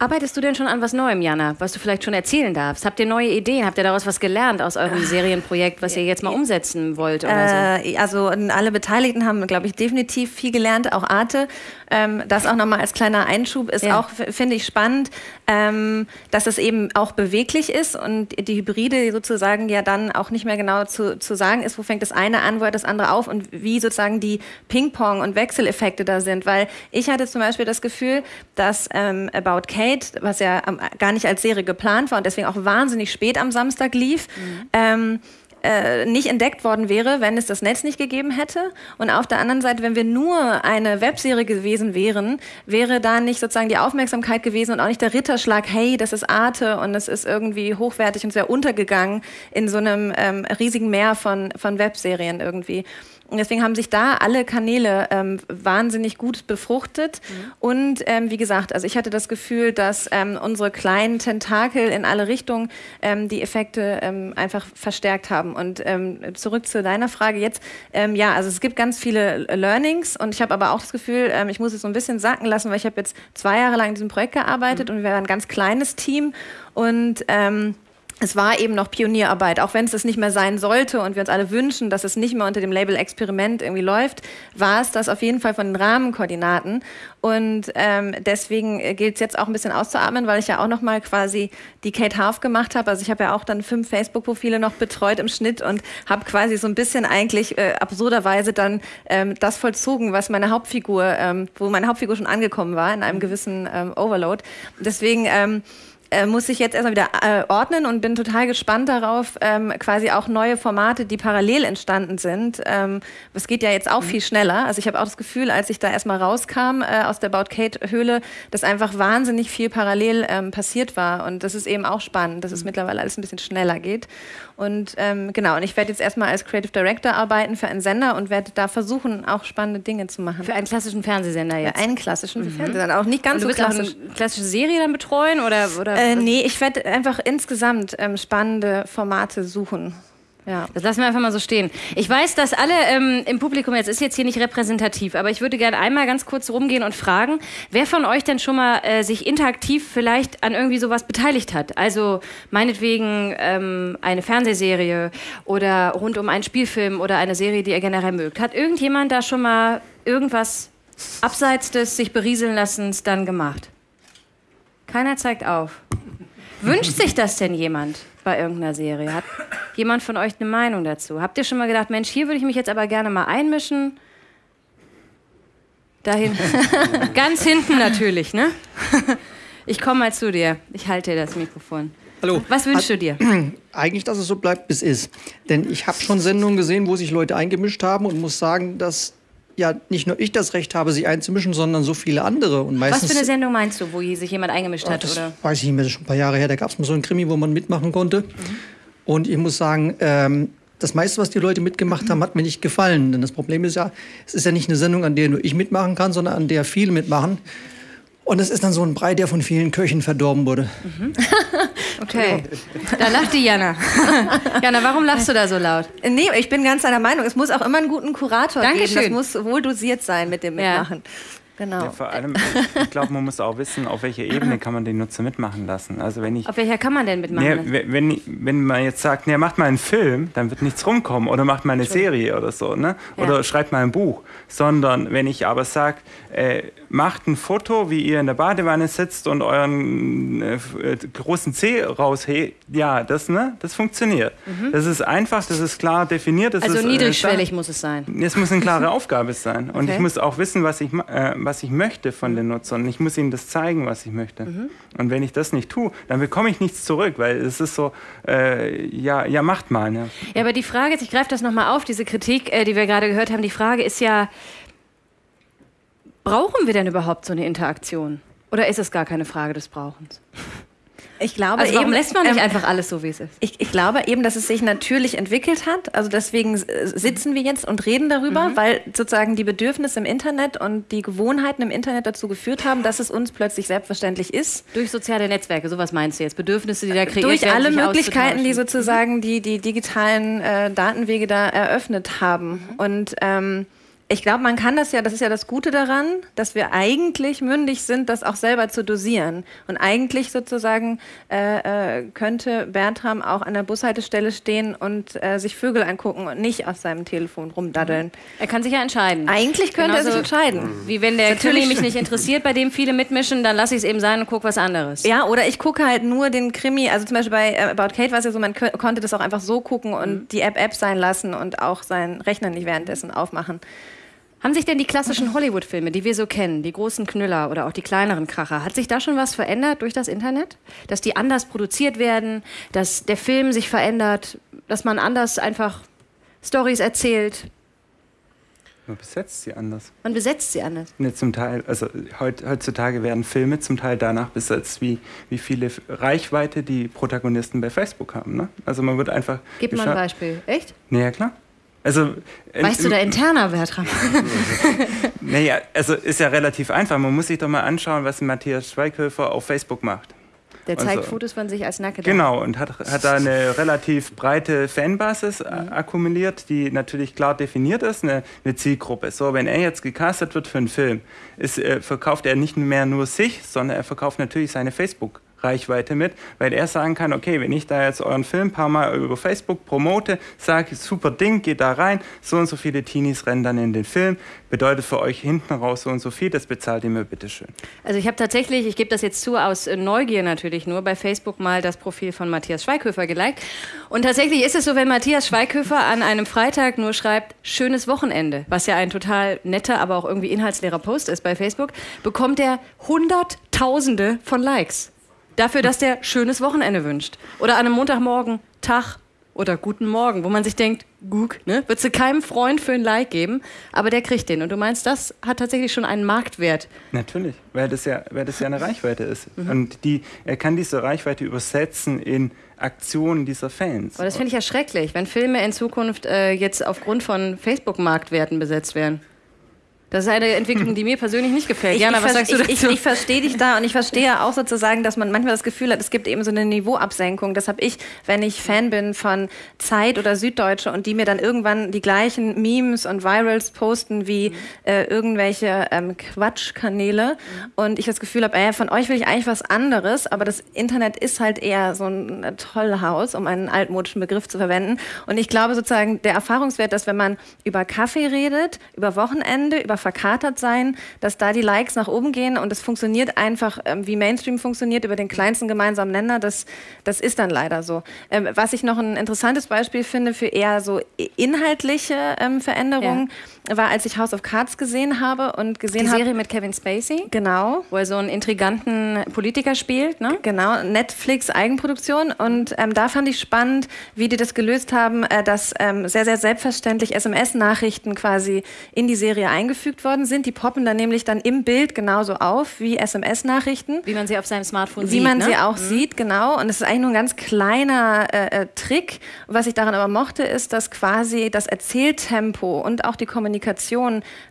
Arbeitest du denn schon an was Neuem, Jana, was du vielleicht schon erzählen darfst? Habt ihr neue Ideen? Habt ihr daraus was gelernt aus eurem ah. Serienprojekt, was ihr jetzt mal umsetzen wollt? Oder so? Äh, also alle Beteiligten haben, glaube ich, definitiv viel gelernt, auch Arte. Ähm, das auch nochmal als kleiner Einschub ist ja. auch, finde ich, spannend, ähm, dass es eben auch beweglich ist und die Hybride sozusagen ja dann auch nicht mehr genau zu, zu sagen ist, wo fängt das eine an, wo hört das andere auf und wie sozusagen die Ping-Pong- und Wechseleffekte da sind. Weil ich hatte zum Beispiel das Gefühl, dass ähm, About Kate, was ja gar nicht als Serie geplant war und deswegen auch wahnsinnig spät am Samstag lief, mhm. Äh, nicht entdeckt worden wäre, wenn es das Netz nicht gegeben hätte. Und auf der anderen Seite, wenn wir nur eine Webserie gewesen wären, wäre da nicht sozusagen die Aufmerksamkeit gewesen und auch nicht der Ritterschlag, hey, das ist Arte und es ist irgendwie hochwertig und sehr untergegangen in so einem ähm, riesigen Meer von, von Webserien irgendwie. Und deswegen haben sich da alle Kanäle ähm, wahnsinnig gut befruchtet. Mhm. Und ähm, wie gesagt, also ich hatte das Gefühl, dass ähm, unsere kleinen Tentakel in alle Richtungen ähm, die Effekte ähm, einfach verstärkt haben. Und ähm, zurück zu deiner Frage jetzt. ja, also es gibt ganz viele Learnings und ich habe aber auch das Gefühl, ich muss es so ein bisschen sacken lassen, weil ich habe jetzt zwei Jahre lang in diesem Projekt gearbeitet mhm. und wir waren ein ganz kleines Team und es war eben noch Pionierarbeit, auch wenn es das nicht mehr sein sollte und wir uns alle wünschen, dass es nicht mehr unter dem Label Experiment irgendwie läuft, war es das auf jeden Fall von den Rahmenkoordinaten. Und ähm, deswegen gilt es jetzt auch ein bisschen auszuatmen, weil ich ja auch noch mal quasi die Kate Half gemacht habe. Also ich habe ja auch dann fünf Facebook-Profile noch betreut im Schnitt und habe quasi so ein bisschen eigentlich äh, absurderweise dann ähm, das vollzogen, was meine Hauptfigur, ähm, wo meine Hauptfigur schon angekommen war in einem gewissen ähm, Overload. Deswegen ähm, äh, muss ich jetzt erstmal wieder äh, ordnen und bin total gespannt darauf, ähm, quasi auch neue Formate, die parallel entstanden sind. Ähm, es geht ja jetzt auch mhm. viel schneller. Also ich habe auch das Gefühl, als ich da erstmal rauskam äh, aus der Baut Kate Höhle, dass einfach wahnsinnig viel parallel ähm, passiert war. Und das ist eben auch spannend, dass es mhm. mittlerweile alles ein bisschen schneller geht. Und ähm, genau, und ich werde jetzt erstmal als Creative Director arbeiten für einen Sender und werde da versuchen, auch spannende Dinge zu machen. Für einen klassischen Fernsehsender jetzt? Für einen klassischen mhm. Fernsehsender, auch nicht ganz und du so klassisch. Eine klassische Serie dann betreuen oder? oder äh, nee, ich werde einfach insgesamt ähm, spannende Formate suchen. Ja, das lassen wir einfach mal so stehen. Ich weiß, dass alle ähm, im Publikum, jetzt ist jetzt hier nicht repräsentativ, aber ich würde gerne einmal ganz kurz rumgehen und fragen, wer von euch denn schon mal äh, sich interaktiv vielleicht an irgendwie sowas beteiligt hat? Also meinetwegen ähm, eine Fernsehserie oder rund um einen Spielfilm oder eine Serie, die ihr generell mögt. Hat irgendjemand da schon mal irgendwas abseits des sich berieseln lassens dann gemacht? Keiner zeigt auf. Wünscht sich das denn jemand bei irgendeiner Serie? Hat [coughs] jemand von euch eine Meinung dazu? Habt ihr schon mal gedacht, Mensch, hier würde ich mich jetzt aber gerne mal einmischen? Da hinten. [laughs] [laughs] Ganz hinten natürlich, ne? [laughs] Ich komme mal zu dir. Ich halte dir das Mikrofon. Hallo. Was wünschst du dir? [coughs] Eigentlich, dass es so bleibt, bis es ist. Denn ich habe schon Sendungen gesehen, wo sich Leute eingemischt haben und muss sagen, dass ja nicht nur ich das Recht habe, sich einzumischen, sondern so viele andere. Und meistens, Was für eine Sendung meinst du, wo sich jemand eingemischt hat? Das oder? weiß ich nicht mehr, das ist schon ein paar Jahre her. Da gab es mal so einen Krimi, wo man mitmachen konnte. Mhm. Und ich muss sagen, ähm, das meiste, was die Leute mitgemacht haben, hat mir nicht gefallen. Denn das Problem ist ja, es ist ja nicht eine Sendung, an der nur ich mitmachen kann, sondern an der viele mitmachen. Und es ist dann so ein Brei, der von vielen Köchen verdorben wurde. Mhm. [laughs] okay, da lacht die Jana. [laughs] Jana, warum lachst du da so laut? Nee, ich bin ganz deiner Meinung. Es muss auch immer einen guten Kurator Dankeschön. geben. Das muss wohl dosiert sein mit dem Mitmachen. Ja. Genau. Ja, vor allem, ich glaube, man muss auch wissen, auf welcher Ebene kann man den Nutzer mitmachen lassen. Also wenn ich, auf welcher kann man denn mitmachen? Nee, wenn, wenn man jetzt sagt, nee, macht mal einen Film, dann wird nichts rumkommen. Oder macht mal eine Serie oder so. Ne? Oder ja. schreibt mal ein Buch. Sondern wenn ich aber sage, äh, macht ein Foto, wie ihr in der Badewanne sitzt und euren äh, äh großen Zeh raushebt, ja, das, ne, das funktioniert. Mhm. Das ist einfach, das ist klar definiert. also ist, äh, niedrigschwellig äh, muss es sein. Es muss eine klare [laughs] Aufgabe sein. Und okay. ich muss auch wissen, was ich, äh, was ich möchte von mhm. den Nutzern. Ich muss ihnen das zeigen, was ich möchte. Mhm. Und wenn ich das nicht tue, dann bekomme ich nichts zurück, weil es ist so, äh, ja, ja, macht mal. Ne? Ja, aber die Frage ist, ich greife das nochmal auf, diese Kritik, äh, die wir gerade gehört haben, die Frage ist ja, brauchen wir denn überhaupt so eine Interaktion? Oder ist es gar keine Frage des Brauchens? Ich glaube also warum eben, lässt man nicht ähm, einfach alles so, wie es ist? Ich, ich, glaube eben, dass es sich natürlich entwickelt hat. Also deswegen sitzen wir jetzt und reden darüber, mhm. weil sozusagen die Bedürfnisse im Internet und die Gewohnheiten im Internet dazu geführt haben, dass es uns plötzlich selbstverständlich ist. Durch soziale Netzwerke, sowas meinst du jetzt? Bedürfnisse, die da kreiert Durch werden, alle Möglichkeiten, die sozusagen die, die digitalen äh, Datenwege da eröffnet haben. Mhm. Und ähm, ich glaube, man kann das ja, das ist ja das Gute daran, dass wir eigentlich mündig sind, das auch selber zu dosieren. Und eigentlich sozusagen äh, äh, könnte Bertram auch an der Bushaltestelle stehen und äh, sich Vögel angucken und nicht auf seinem Telefon rumdaddeln. Er kann sich ja entscheiden. Eigentlich könnte Genauso er sich entscheiden. Wie wenn der Krimi mich nicht interessiert, bei dem viele mitmischen, dann lasse ich es eben sein und gucke was anderes. Ja, oder ich gucke halt nur den Krimi, also zum Beispiel bei äh, About Kate war es ja so, man konnte das auch einfach so gucken und mhm. die App App sein lassen und auch seinen Rechner nicht währenddessen aufmachen. Haben sich denn die klassischen Hollywood-Filme, die wir so kennen, die großen Knüller oder auch die kleineren Kracher, hat sich da schon was verändert durch das Internet? Dass die anders produziert werden, dass der Film sich verändert, dass man anders einfach Stories erzählt? Man besetzt sie anders. Man besetzt sie anders. Ne, zum Teil, also heutzutage werden Filme zum Teil danach besetzt, wie, wie viele Reichweite die Protagonisten bei Facebook haben. Ne? Also man wird einfach. Gib mal ein Beispiel. Echt? Naja, klar. Also, weißt du da interner, Bertram? [laughs] naja, also ist ja relativ einfach. Man muss sich doch mal anschauen, was Matthias Schweighöfer auf Facebook macht. Der zeigt also, Fotos von sich als nackt. Genau, und hat, hat da eine relativ breite Fanbasis mhm. akkumuliert, die natürlich klar definiert ist, eine, eine, Zielgruppe. So, wenn er jetzt gecastet wird für einen Film, ist, äh, verkauft er nicht mehr nur sich, sondern er verkauft natürlich seine Facebook- Reichweite mit, weil er sagen kann, okay, wenn ich da jetzt euren Film ein paar Mal über Facebook promote, sage, super Ding, geht da rein, so und so viele Teenies rennen dann in den Film, bedeutet für euch hinten raus so und so viel, das bezahlt ihr mir bitte schön. Also ich habe tatsächlich, ich gebe das jetzt zu, aus Neugier natürlich nur, bei Facebook mal das Profil von Matthias Schweighöfer geliked. Und tatsächlich ist es so, wenn Matthias Schweighöfer an einem Freitag nur schreibt, schönes Wochenende, was ja ein total netter, aber auch irgendwie inhaltsleerer Post ist bei Facebook, bekommt er Hunderttausende von Likes. Dafür, dass der schönes Wochenende wünscht. Oder an einem Montagmorgen Tag oder guten Morgen, wo man sich denkt, guck, ne? Würdest du keinem Freund für ein Like geben, aber der kriegt den. Und du meinst, das hat tatsächlich schon einen Marktwert. Natürlich, weil das ja, weil das ja eine [laughs] Reichweite ist. Mhm. Und die, er kann diese Reichweite übersetzen in Aktionen dieser Fans. Aber das finde ich ja schrecklich, wenn Filme in Zukunft äh, jetzt aufgrund von Facebook-Marktwerten besetzt werden. Das ist eine Entwicklung, [laughs] die mir persönlich nicht gefällt. Ich, Jana, was sagst du dazu? Ich, ich, ich verstehe dich da und ich verstehe auch sozusagen, dass man manchmal das Gefühl hat, es gibt eben so eine Niveauabsenkung. Das habe ich, wenn ich Fan bin von Zeit oder Süddeutsche und die mir dann irgendwann die gleichen Memes und Virals posten wie mhm. äh, irgendwelche ähm, Quatschkanäle mhm. und ich das Gefühl habe, äh, von euch will ich eigentlich was anderes, aber das Internet ist halt eher so ein Tollhaus, um einen altmodischen Begriff zu verwenden. Und ich glaube sozusagen, der Erfahrungswert, dass wenn man über Kaffee redet, über Wochenende, über verkatert sein, dass da die Likes nach oben gehen und es funktioniert einfach, ähm, wie Mainstream funktioniert, über den kleinsten gemeinsamen Nenner. Das, das ist dann leider so. Ähm, was ich noch ein interessantes Beispiel finde für eher so inhaltliche ähm, Veränderungen, ja. War, als ich House of Cards gesehen habe und gesehen habe. Die Serie mit Kevin Spacey. Genau. Wo er so einen intriganten Politiker spielt, ne? Genau, Netflix Eigenproduktion. Und ähm, da fand ich spannend, wie die das gelöst haben, äh, dass ähm, sehr, sehr selbstverständlich SMS-Nachrichten quasi in die Serie eingefügt eingefügt worden sind. Die poppen dann nämlich dann im Bild genauso auf wie SMS-Nachrichten. Wie man sie auf seinem Smartphone wie sieht. Wie man ne? sie auch mhm. sieht, genau. Und es ist eigentlich nur ein ganz kleiner äh, äh, Trick. Was ich daran aber mochte, ist, dass quasi das Erzähltempo und auch die Kommunikation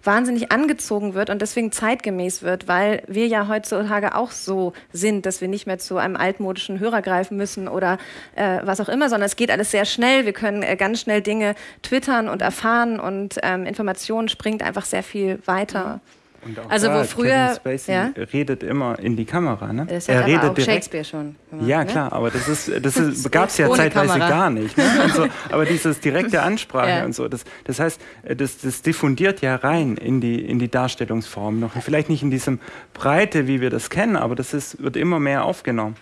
wahnsinnig angezogen wird und deswegen zeitgemäß wird, weil wir ja heutzutage auch so sind, dass wir nicht mehr zu einem altmodischen Hörer greifen müssen oder äh, was auch immer, sondern es geht alles sehr schnell. Wir können äh, ganz schnell Dinge twittern und erfahren und ähm, Informationen springt einfach sehr viel weiter. Also da, wo früher ja? redet immer in die Kamera, ne? Das er redet auch direkt. Shakespeare schon. Gemacht, ja ne? klar, aber das ist das ist, [laughs] gab es ja zeitweise Kamera. gar nicht. Ne? So, [laughs] aber dieses direkte Ansprache ja. und so, das, das heißt, das, das diffundiert ja rein in die in die Darstellungsform noch. Vielleicht nicht in diesem Breite, wie wir das kennen, aber das ist wird immer mehr aufgenommen.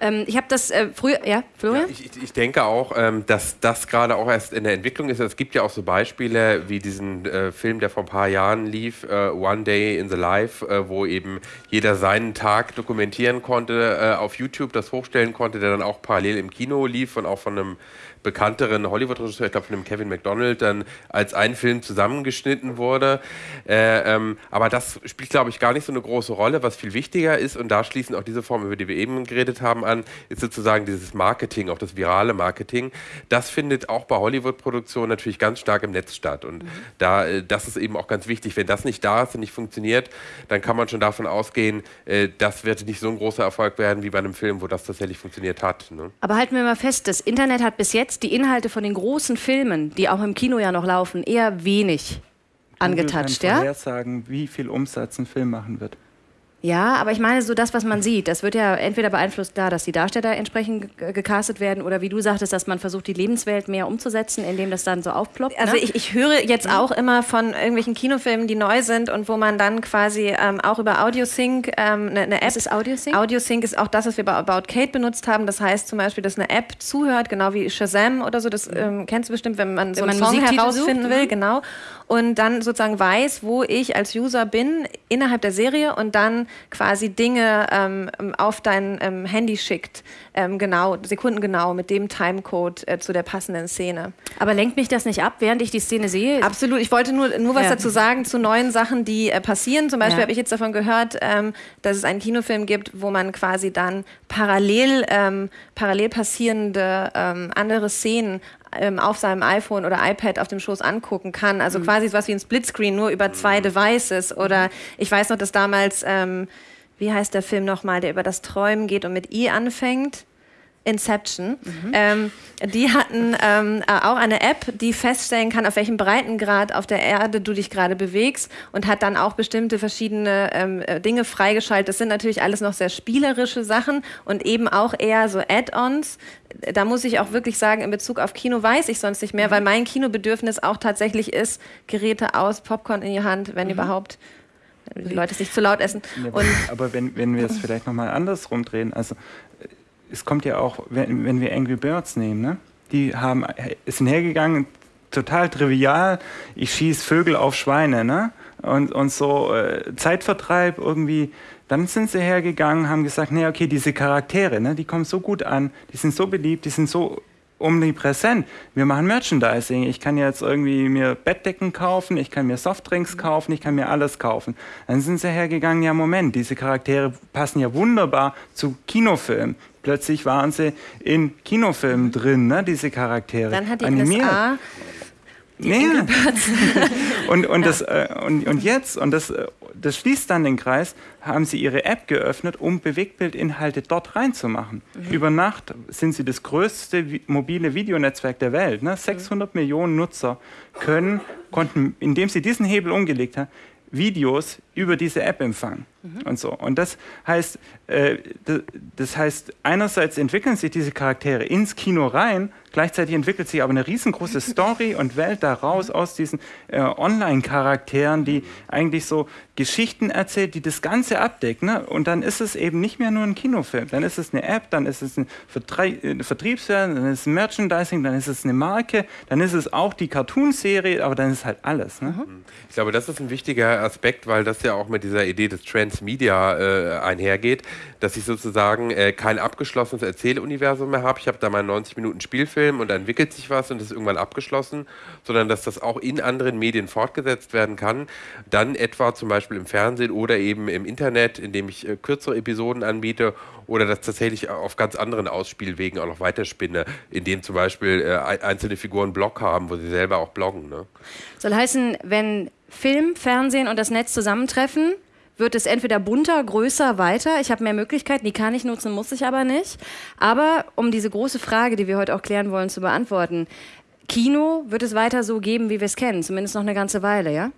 Ähm, ich habe das äh, früher, ja, Florian? Ja, ich, ich, denke auch, ähm, dass das gerade auch erst in der Entwicklung ist. Es gibt ja auch so Beispiele wie diesen äh, Film, der vor ein paar Jahren lief, äh, One Day in the Life, äh, wo eben jeder seinen Tag dokumentieren konnte, äh, auf YouTube das hochstellen konnte, der dann auch parallel im Kino lief und auch von einem bekannteren Hollywood-Regisseur, ich glaube von dem Kevin McDonald, dann als ein Film zusammengeschnitten wurde. Äh, ähm, aber das spielt, glaube ich, gar nicht so eine große Rolle. Was viel wichtiger ist, und da schließen auch diese Formen, über die wir eben geredet haben, an, ist sozusagen dieses Marketing, auch das virale Marketing. Das findet auch bei Hollywood-Produktionen natürlich ganz stark im Netz statt. Und mhm. da, äh, das ist eben auch ganz wichtig. Wenn das nicht da ist und nicht funktioniert, dann kann man schon davon ausgehen, äh, das wird nicht so ein großer Erfolg werden wie bei einem Film, wo das tatsächlich funktioniert hat. Ne? Aber halten wir mal fest, das Internet hat bis jetzt die Inhalte von den großen Filmen, die auch im Kino ja noch laufen, eher wenig angetatscht. Ja? sagen, wie viel Umsatz ein Film machen wird. Ja, aber ich meine so das, was man sieht, das wird ja entweder beeinflusst da, dass die Darsteller entsprechend gecastet werden oder wie du sagtest, dass man versucht, die Lebenswelt mehr umzusetzen, indem das dann so aufploppt. Also ne? ich, ich höre jetzt mhm. auch immer von irgendwelchen Kinofilmen, die neu sind und wo man dann quasi ähm, auch über AudioSync ähm, eine, eine App... Was ist AudioSync? AudioSync ist auch das, was wir bei About Kate benutzt haben. Das heißt zum Beispiel, dass eine App zuhört, genau wie Shazam oder so. Das ähm, kennst du bestimmt, wenn man so wenn einen man Song herausfinden sucht, will. Mhm. Genau. Und dann sozusagen weiß, wo ich als User bin innerhalb der Serie und dann quasi Dinge ähm, auf dein ähm, Handy schickt, ähm, genau, sekundengenau mit dem Timecode äh, zu der passenden Szene. Aber lenkt mich das nicht ab, während ich die Szene sehe? Absolut. Ich wollte nur, nur was ja. dazu sagen zu neuen Sachen, die äh, passieren. Zum Beispiel ja. habe ich jetzt davon gehört, ähm, dass es einen Kinofilm gibt, wo man quasi dann parallel, ähm, parallel passierende ähm, andere Szenen ähm, auf seinem iPhone oder iPad auf dem Schoß angucken kann. Also mhm. quasi was wie ein Splitscreen, nur über zwei mhm. Devices. Oder ich weiß noch, dass damals, ähm, wie heißt der Film nochmal, der über das Träumen geht und mit I anfängt? Inception. Mhm. Ähm, die hatten ähm, äh, auch eine App, die feststellen kann, auf welchem Breitengrad auf der Erde du dich gerade bewegst und hat dann auch bestimmte verschiedene ähm, äh, Dinge freigeschaltet. Das sind natürlich alles noch sehr spielerische Sachen und eben auch eher so Add-ons. Da muss ich auch wirklich sagen, in Bezug auf Kino weiß ich sonst nicht mehr, mhm. weil mein Kinobedürfnis auch tatsächlich ist, Geräte aus, Popcorn in die Hand, wenn mhm. überhaupt die Leute es nicht zu laut essen. Ja, aber wenn, wenn wir es vielleicht nochmal andersrum drehen, also es kommt ja auch, wenn, wenn wir Angry Birds nehmen, ne? die haben, sind hergegangen, total trivial, ich schieße Vögel auf Schweine, ne? Und, und so äh, Zeitvertreib irgendwie. Dann sind sie hergegangen, haben gesagt, nee, okay, diese Charaktere, ne, die kommen so gut an, die sind so beliebt, die sind so omnipräsent. Wir machen Merchandising. Ich kann jetzt irgendwie mir Bettdecken kaufen, ich kann mir Softdrinks kaufen, ich kann mir alles kaufen. Dann sind sie hergegangen, ja Moment, diese Charaktere passen ja wunderbar zu Kinofilmen. Plötzlich waren sie in Kinofilmen drin, ne, diese Charaktere. Dann hat die animiert. NSA die nee. [laughs] und, und, das, äh, und, und jetzt, und das, äh, das schließt dann den Kreis, haben sie ihre App geöffnet, um Bewegtbildinhalte dort reinzumachen. Mhm. Über Nacht sind sie das größte mobile Videonetzwerk der Welt. Ne? 600 mhm. Millionen Nutzer können, konnten, indem sie diesen Hebel umgelegt haben, Videos über diese App empfangen mhm. und so. Und das heißt, äh, das heißt, einerseits entwickeln sich diese Charaktere ins Kino rein, gleichzeitig entwickelt sich aber eine riesengroße Story und Welt daraus aus diesen äh, Online-Charakteren, die eigentlich so Geschichten erzählt, die das Ganze abdeckt. Ne? Und dann ist es eben nicht mehr nur ein Kinofilm, dann ist es eine App, dann ist es ein Vertrie äh, dann ist es Merchandising, dann ist es eine Marke, dann ist es auch die Cartoon-Serie, aber dann ist halt alles. Ne? Mhm. Ich glaube, das ist ein wichtiger Aspekt, weil das ja auch mit dieser Idee des Transmedia äh, einhergeht, dass ich sozusagen äh, kein abgeschlossenes Erzähluniversum mehr habe. Ich habe da mal 90 Minuten Spielfilm und dann entwickelt sich was und ist irgendwann abgeschlossen, sondern dass das auch in anderen Medien fortgesetzt werden kann. Dann etwa zum Beispiel im Fernsehen oder eben im Internet, indem ich äh, kürzere Episoden anbiete oder das tatsächlich auf ganz anderen Ausspielwegen auch noch weiterspinne, indem zum Beispiel äh, einzelne Figuren Blog haben, wo sie selber auch bloggen. Ne? Soll heißen, wenn Film, Fernsehen und das Netz zusammentreffen, wird es entweder bunter, größer, weiter. Ich habe mehr Möglichkeiten, die kann ich nutzen, muss ich aber nicht. Aber um diese große Frage, die wir heute auch klären wollen, zu beantworten, Kino wird es weiter so geben, wie wir es kennen, zumindest noch eine ganze Weile, ja?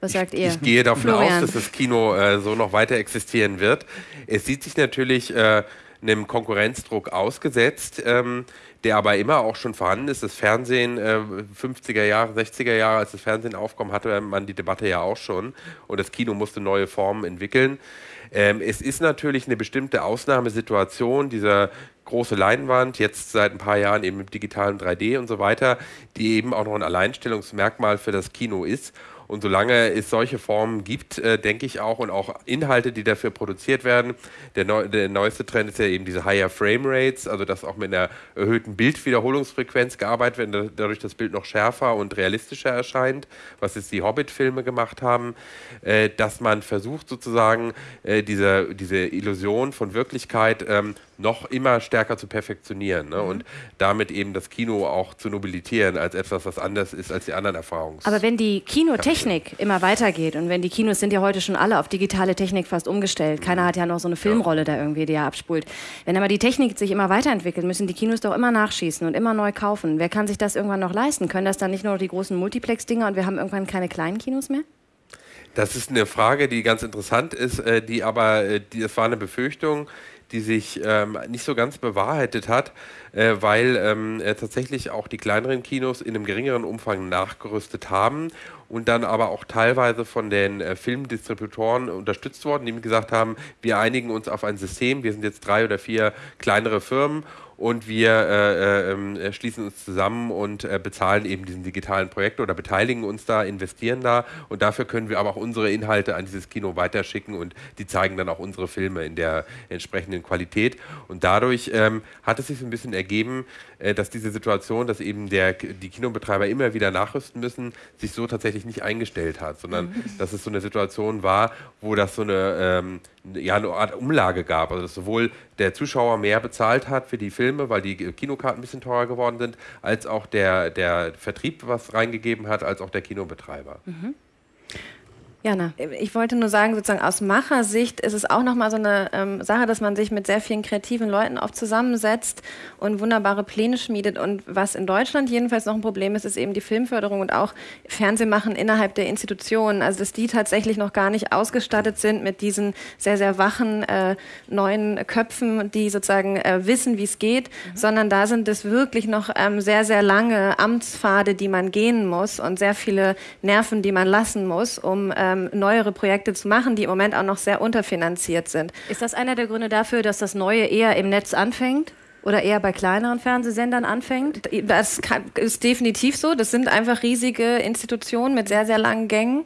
Was sagt ihr? Ich gehe davon Florian. aus, dass das Kino äh, so noch weiter existieren wird. Es sieht sich natürlich äh, einem Konkurrenzdruck ausgesetzt. Ähm, der aber immer auch schon vorhanden ist. Das Fernsehen, äh, 50er Jahre, 60er Jahre, als das Fernsehen aufkam, hatte man die Debatte ja auch schon und das Kino musste neue Formen entwickeln. Ähm, es ist natürlich eine bestimmte Ausnahmesituation, dieser große Leinwand, jetzt seit ein paar Jahren eben mit digitalen 3D und so weiter, die eben auch noch ein Alleinstellungsmerkmal für das Kino ist. Und solange es solche Formen gibt, äh, denke ich auch, und auch Inhalte, die dafür produziert werden, der, neu, der neueste Trend ist ja eben diese Higher Frame Rates, also dass auch mit einer erhöhten Bildwiederholungsfrequenz gearbeitet wird, dadurch das Bild noch schärfer und realistischer erscheint, was jetzt die Hobbit-Filme gemacht haben, äh, dass man versucht sozusagen äh, diese, diese Illusion von Wirklichkeit ähm, noch immer stärker zu perfektionieren ne? Mhm. und damit eben das Kino auch zu nobilitieren als etwas, was anders ist als die anderen Erfahrungen. Aber wenn die Kinotechnik immer weitergeht und wenn die Kinos sind ja heute schon alle auf digitale Technik fast umgestellt, keiner mhm. hat ja noch so eine Filmrolle ja. da irgendwie, die er abspult. Wenn aber die Technik sich immer weiterentwickelt, müssen die Kinos doch immer nachschießen und immer neu kaufen. Wer kann sich das irgendwann noch leisten? Können das dann nicht nur die großen Multiplex-Dinger und wir haben irgendwann keine kleinen Kinos mehr? Das ist eine Frage, die ganz interessant ist, äh, die aber, äh, die, das war eine Befürchtung, die sich ähm, nicht so ganz bewahrheitet hat, äh, weil ähm, äh, tatsächlich auch die kleineren Kinos in einem geringeren Umfang nachgerüstet haben und dann aber auch teilweise von den äh, Filmdistributoren unterstützt worden, die gesagt haben, wir einigen uns auf ein System, wir sind jetzt drei oder vier kleinere Firmen und wir äh, ähm, äh, schließen uns zusammen und äh, bezahlen eben diesen digitalen Projekt oder beteiligen uns da, investieren da und dafür können wir aber auch unsere Inhalte an dieses Kino weiterschicken und die zeigen dann auch unsere Filme in der entsprechenden Qualität und dadurch ähm, hat es sich so ein bisschen ergeben, äh, dass diese Situation, dass eben der, die Kinobetreiber immer wieder nachrüsten müssen, sich so tatsächlich nicht eingestellt hat, sondern mhm. dass es so eine Situation war, wo das so eine, ähm, ja, eine Art Umlage gab, also dass sowohl der Zuschauer mehr bezahlt hat für die Filme, weil die Kinokarten ein bisschen teurer geworden sind, als auch der, der Vertrieb was reingegeben hat, als auch der Kinobetreiber. Mhm. Jana. Ich wollte nur sagen, sozusagen aus Machersicht ist es auch nochmal so eine ähm, Sache, dass man sich mit sehr vielen kreativen Leuten oft zusammensetzt und wunderbare Pläne schmiedet. Und was in Deutschland jedenfalls noch ein Problem ist, ist eben die Filmförderung und auch Fernsehmachen innerhalb der Institutionen. Also dass die tatsächlich noch gar nicht ausgestattet sind mit diesen sehr, sehr wachen äh, neuen Köpfen, die sozusagen äh, wissen, wie es geht, mhm. sondern da sind es wirklich noch ähm, sehr, sehr lange Amtspfade, die man gehen muss und sehr viele Nerven, die man lassen muss, um ähm, ähm, neuere Projekte zu machen, die im Moment auch noch sehr unterfinanziert sind. Ist das einer der Gründe dafür, dass das Neue eher im Netz anfängt? Oder eher bei kleineren Fernsehsendern anfängt? Das ist definitiv so. Das sind einfach riesige Institutionen mit sehr, sehr langen Gängen.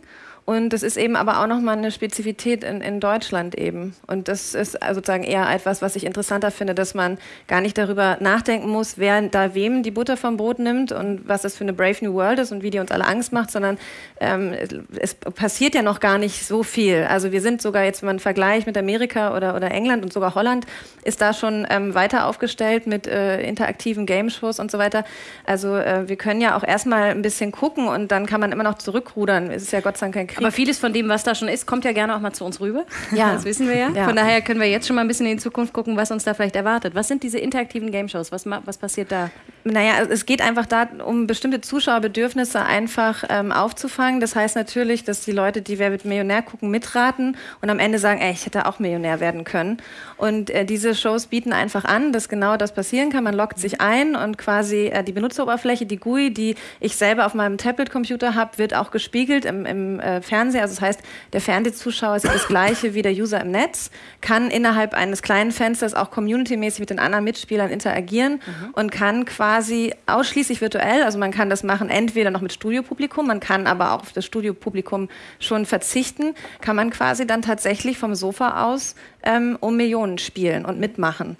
Und das ist eben aber auch nochmal eine Spezifität in, in Deutschland eben. Und das ist sozusagen eher etwas, was ich interessanter finde, dass man gar nicht darüber nachdenken muss, wer da wem die Butter vom Brot nimmt und was das für eine Brave New World ist und wie die uns alle Angst macht, sondern ähm, es passiert ja noch gar nicht so viel. Also wir sind sogar jetzt, wenn man Vergleich mit Amerika oder, oder England und sogar Holland, ist da schon ähm, weiter aufgestellt mit äh, interaktiven Game-Shows und so weiter. Also äh, wir können ja auch erstmal ein bisschen gucken und dann kann man immer noch zurückrudern. Es ist ja Gott sei Dank kein Krieg. Aber vieles von dem, was da schon ist, kommt ja gerne auch mal zu uns rüber. Ja. Das wissen wir ja. ja. Von daher können wir jetzt schon mal ein bisschen in die Zukunft gucken, was uns da vielleicht erwartet. Was sind diese interaktiven Game-Shows? Was, was passiert da? Naja, es geht einfach da um bestimmte Zuschauerbedürfnisse einfach ähm, aufzufangen. Das heißt natürlich, dass die Leute, die Wer wird Millionär gucken, mitraten und am Ende sagen, ey, ich hätte auch Millionär werden können. Und äh, diese Shows bieten einfach an, dass genau das passieren kann. Man loggt sich ein und quasi äh, die Benutzeroberfläche, die GUI, die ich selber auf meinem Tablet-Computer habe, wird auch gespiegelt im, im äh, Fernseher. Also das heißt, der Fernsehzuschauer ist das gleiche wie der User im Netz, kann innerhalb eines kleinen Fensters auch community-mäßig mit den anderen Mitspielern interagieren mhm. und kann quasi ausschließlich virtuell, also man kann das machen entweder noch mit Studiopublikum, man kann aber auch auf das Studiopublikum schon verzichten, kann man quasi dann tatsächlich vom Sofa aus ähm, um Millionen spielen und mitmachen.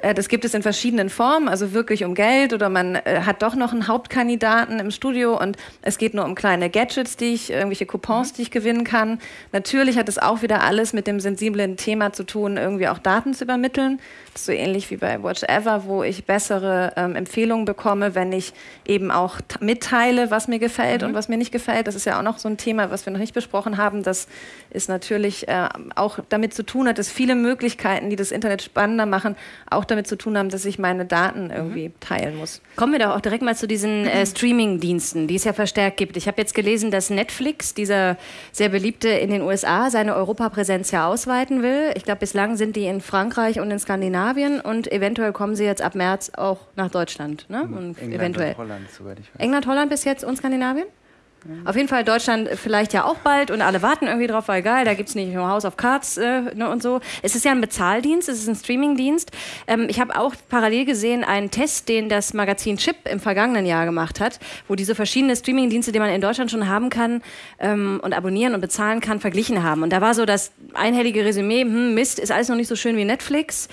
Äh, das gibt es in verschiedenen Formen, also wirklich um Geld oder man äh, hat doch noch einen Hauptkandidaten im Studio und es geht nur um kleine Gadgets, die ich, irgendwelche Coupons, die ich gewinnen kann. Natürlich hat es auch wieder alles mit dem sensiblen Thema zu tun, irgendwie auch Daten zu übermitteln. Das ist so ähnlich wie bei Watch Ever, wo ich bessere ähm, Empfehlungen bekomme, wenn ich eben auch mitteile, was mir gefällt mhm. und was mir nicht gefällt. Das ist ja auch noch so ein Thema, was wir noch nicht besprochen haben. Das ist natürlich äh, auch damit zu tun hat, dass viele Möglichkeiten, die das Internet spannender machen, auch damit zu tun haben, dass ich meine Daten irgendwie mhm. teilen muss. Kommen wir doch auch direkt mal zu diesen äh, Streaming-Diensten, die es ja verstärkt gibt. Ich habe jetzt gelesen, dass Netflix, dieser sehr beliebte in den USA, seine Europapräsenz ja ausweiten will. Ich glaube, bislang sind die in Frankreich und in Skandinavien und eventuell kommen sie jetzt ab März auch nach Deutschland. Ne? Und England eventuell. und Holland, soweit ich weiß. England, Holland bis jetzt und Skandinavien? Auf jeden Fall Deutschland vielleicht ja auch bald und alle warten irgendwie drauf, weil geil, da gibt es nicht nur House of Cards äh, ne, und so. Es ist ja ein Bezahldienst, es ist ein Streamingdienst. Ähm, ich habe auch parallel gesehen einen Test, den das Magazin Chip im vergangenen Jahr gemacht hat, wo diese verschiedenen Streamingdienste, die man in Deutschland schon haben kann ähm, und abonnieren und bezahlen kann, verglichen haben. Und da war so das einhellige Resümee, hm, Mist, ist alles noch nicht so schön wie Netflix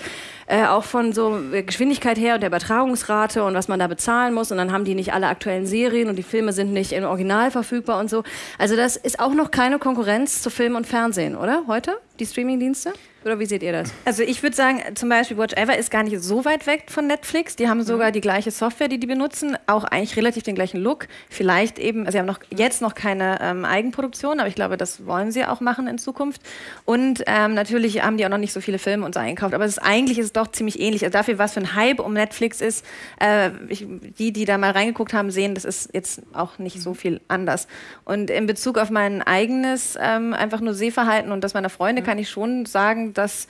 äh, auch von so Geschwindigkeit her und der Übertragungsrate und was man da bezahlen muss. Und dann haben die nicht alle aktuellen Serien und die Filme sind nicht im Original verfügbar und so. Also das ist auch noch keine Konkurrenz zu Film und Fernsehen, oder? Heute? Die Streamingdienste? Oder wie seht ihr das? Also ich würde sagen, zum Beispiel Watch Ever ist gar nicht so weit weg von Netflix. Die haben sogar mhm. die gleiche Software, die die benutzen, auch eigentlich relativ den gleichen Look. Vielleicht eben, also sie haben noch jetzt noch keine ähm, Eigenproduktion, aber ich glaube, das wollen sie auch machen in Zukunft. Und ähm, natürlich haben die auch noch nicht so viele Filme uns eingekauft. Aber ist, eigentlich ist es doch ziemlich ähnlich. Also dafür, was für ein Hype um Netflix ist, äh, ich, die, die da mal reingeguckt haben, sehen, das ist jetzt auch nicht so mhm. viel anders. Und in Bezug auf mein eigenes ähm, einfach nur Sehverhalten und das meiner Freunde, mhm. kann ich schon sagen, dass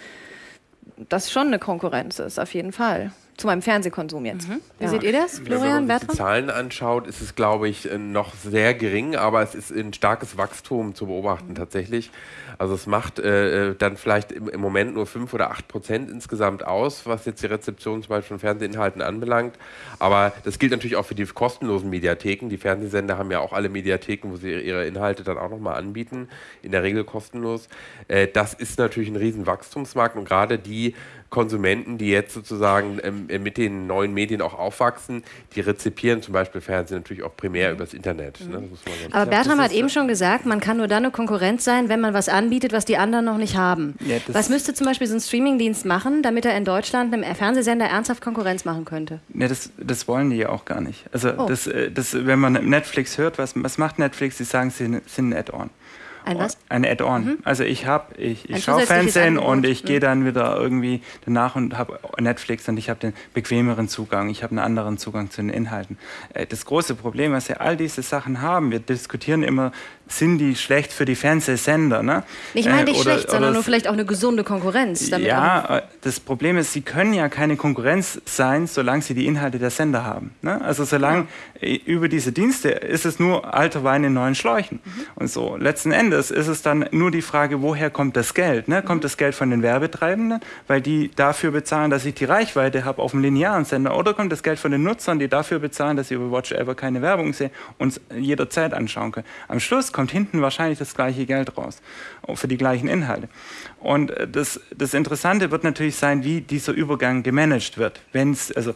das schon eine Konkurrenz ist, auf jeden Fall. Zu meinem Fernsehkonsum jetzt. Mhm. Wie ja. seht ihr das, Florian? Wenn man sich die Zahlen anschaut, ist es, glaube ich, noch sehr gering, aber es ist ein starkes Wachstum zu beobachten tatsächlich. Also es macht äh, äh dann vielleicht im, im, Moment nur 5 oder 8 Prozent insgesamt aus, was jetzt die Rezeption zum Beispiel von Fernsehinhalten anbelangt. Aber das gilt natürlich auch für die kostenlosen Mediatheken. Die Fernsehsender haben ja auch alle Mediatheken, wo sie ihre Inhalte dann auch nochmal anbieten, in der Regel kostenlos. Äh, das ist natürlich ein riesen Wachstumsmarkt und gerade die Konsumenten, die jetzt sozusagen ähm, äh, mit den neuen Medien auch aufwachsen, die rezipieren zum Beispiel Fernsehen natürlich auch primär mhm. übers Internet. Ne? Aber Bertram hat eben schon gesagt, man kann nur dann eine Konkurrenz sein, wenn man was anbietet, was die anderen noch nicht haben. Ja, was müsste zum Beispiel so ein Streamingdienst machen, damit er in Deutschland einem Fernsehsender ernsthaft Konkurrenz machen könnte? Ja, das, das wollen die ja auch gar nicht. Also oh. das, äh, das, wenn man Netflix hört, was, was macht Netflix? Sie sagen, sie sind ein Add-on. Ein was? Ein Add-on. Mhm. Also ich habe, ich, ich schaue Fernsehen und ich gehe dann wieder irgendwie danach und habe Netflix und ich habe den bequemeren Zugang, ich habe einen anderen Zugang zu den Inhalten. Äh, das große Problem, was wir all diese Sachen haben, wir diskutieren immer, sind die schlecht für die Fernsehsender? Ne? Ich meine nicht äh, oder, schlecht, sondern nur vielleicht auch eine gesunde Konkurrenz. ja, äh, das Problem ist, sie können ja keine Konkurrenz sein, solange sie die Inhalte der Sender haben. Ne? Also solange ja. über diese Dienste ist es nur alter Wein in neuen Schläuchen. Mhm. Und so letzten Endes ist es dann nur die Frage, woher kommt das Geld? Ne? Kommt das Geld von den Werbetreibenden, weil die dafür bezahlen, dass ich die Reichweite habe auf dem linearen Sender? Oder kommt das Geld von den Nutzern, die dafür bezahlen, dass sie über Watch Ever keine Werbung sehen und jederzeit anschauen können? Am Schluss kommt hinten wahrscheinlich das gleiche Geld raus für die gleichen Inhalte. Und äh, das, das Interessante wird natürlich sein, wie dieser Übergang gemanagt wird. Wenn es, also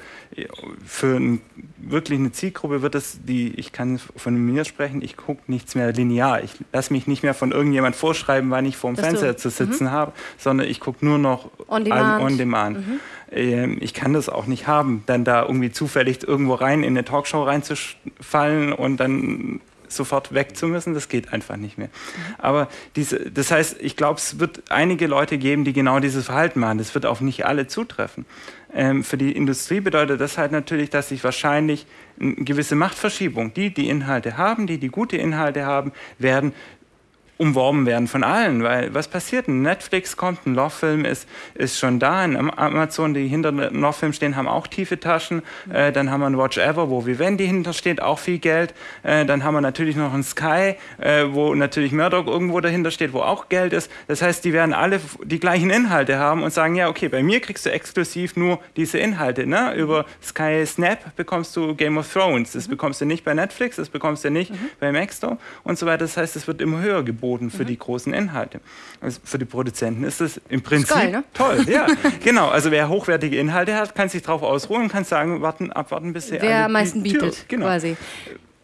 für ein, wirklich eine Zielgruppe wird es, die, ich kann von mir sprechen, ich gucke nichts mehr linear. Ich lasse mich nicht mehr von irgendjemand vorschreiben, wann ich vor dem Fernseher zu sitzen mhm. habe, sondern ich gucke nur noch on demand. On demand. Mhm. Ähm, ich kann das auch nicht haben, dann da irgendwie zufällig irgendwo rein in eine Talkshow reinzufallen und dann sofort weg zu müssen, das geht einfach nicht mehr. Aber diese, das heißt, ich glaube, es wird einige Leute geben, die genau dieses Verhalten machen. Das wird auf nicht alle zutreffen. Ähm, für die Industrie bedeutet das halt natürlich, dass sich wahrscheinlich eine gewisse Machtverschiebung, die die Inhalte haben, die die gute Inhalte haben, werden umworben werden von allen, weil was passiert? Ein Netflix kommt, ein Love-Film ist, ist schon da, ein Amazon, die hinter einem Love-Film stehen, haben auch tiefe Taschen, äh, dann haben wir ein Watch Ever, wo Vivendi hinter steht, auch viel Geld, äh, dann haben wir natürlich noch ein Sky, äh, wo natürlich Murdoch irgendwo dahinter steht, wo auch Geld ist, das heißt, die werden alle die gleichen Inhalte haben und sagen, ja, okay, bei mir kriegst du exklusiv nur diese Inhalte, ne? über Sky Snap bekommst du Game of Thrones, das mhm. bekommst du nicht bei Netflix, das bekommst du nicht mhm. bei Maxstor und so weiter, das heißt, es wird immer höher geboten angeboten für mhm. die großen Inhalte. Also für die Produzenten ist das im Prinzip geil, ne? toll. Ja, [laughs] genau. Also wer hochwertige Inhalte hat, kann sich darauf ausruhen und kann sagen, warten, abwarten, bis er Wer am meisten bietet, genau. quasi.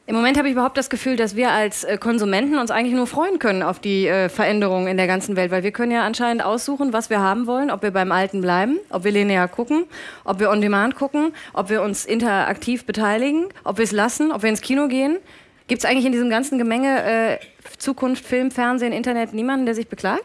Im Moment habe ich überhaupt das Gefühl, dass wir als äh, Konsumenten uns eigentlich nur freuen können auf die äh, Veränderungen in der ganzen Welt, weil wir können ja anscheinend aussuchen, was wir haben wollen, ob wir beim Alten bleiben, ob wir linear gucken, ob wir on demand gucken, ob wir uns interaktiv beteiligen, ob wir es lassen, ob wir ins Kino gehen. Gibt es eigentlich in diesem ganzen Gemenge äh, Zukunft, Film, Fernsehen, Internet niemanden, der sich beklagt?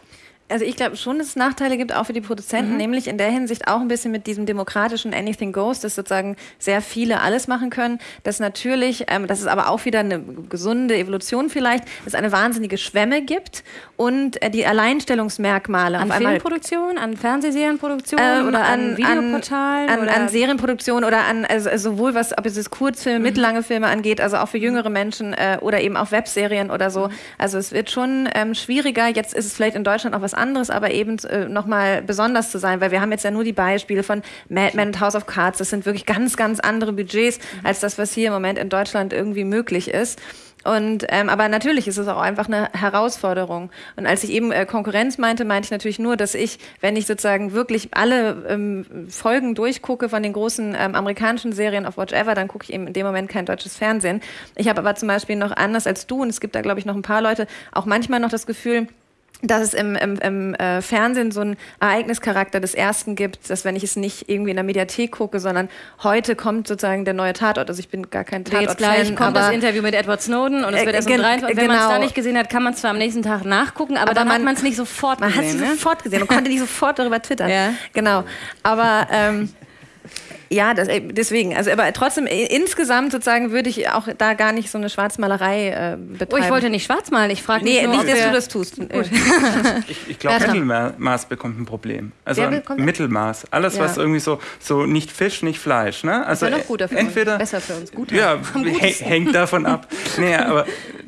Also ich glaube schon, dass es Nachteile gibt, auch für die Produzenten, mhm. nämlich in der Hinsicht auch ein bisschen mit diesem demokratischen Anything Goes, dass sozusagen sehr viele alles machen können, dass natürlich, ähm, das ist aber auch wieder eine gesunde Evolution vielleicht, es eine wahnsinnige Schwemme gibt und äh, die Alleinstellungsmerkmale an Filmproduktion, an Fernsehserienproduktion ähm, oder an, an Videoportalen an, an, an Serienproduktion oder an also, also sowohl was ob es Kurzfilme, mhm. mittellange Filme angeht, also auch für jüngere Menschen äh, oder eben auch Webserien oder so. Mhm. Also es wird schon ähm, schwieriger. Jetzt ist es vielleicht in Deutschland auch was anderes, aber eben äh, nochmal besonders zu sein, weil wir haben jetzt ja nur die Beispiele von Mad Men und House of Cards. Das sind wirklich ganz, ganz andere Budgets mhm. als das, was hier im Moment in Deutschland irgendwie möglich ist. Und ähm, aber natürlich ist es auch einfach eine Herausforderung. Und als ich eben äh, Konkurrenz meinte, meinte ich natürlich nur, dass ich, wenn ich sozusagen wirklich alle ähm, Folgen durchgucke von den großen ähm, amerikanischen Serien auf Watch Ever, dann gucke ich eben in dem Moment kein deutsches Fernsehen. Ich habe aber zum Beispiel noch anders als du, und es gibt da glaube ich noch ein paar Leute, auch manchmal noch das Gefühl, dass es im, im, im äh, Fernsehen so einen Ereignischarakter des Ersten gibt, dass wenn ich es nicht irgendwie in der Mediathek gucke, sondern heute kommt sozusagen der neue Tatort. Also ich bin gar kein Tatort. Jetzt gleich kommt das Interview mit Edward Snowden und es wird erst um drei. Und wenn genau. man es da nicht gesehen hat, kann man es zwar am nächsten Tag nachgucken, aber, aber dann man, hat man es nicht sofort man gesehen. Man hat es ne? sofort gesehen. Man konnte nicht sofort darüber twittern. Ja. Genau. Aber ähm, Ja, das, äh, deswegen. Also, aber trotzdem, äh, insgesamt sozusagen würde ich auch da gar nicht so eine Schwarzmalerei äh, betreiben. Oh, ich wollte nicht schwarz malen. Ich frage Nee, nur, nicht, ob dass wir- du das tust. [laughs] Ich, ich glaube. Mittelmaß bekommt ein Problem. Also Mittelmaß. Alles, Ja. was irgendwie so, so nicht Fisch, nicht Fleisch. Ne? Also ja noch guter für entweder, uns. Besser für uns. Guter. Ja, [laughs] hängt davon ab. nee, aber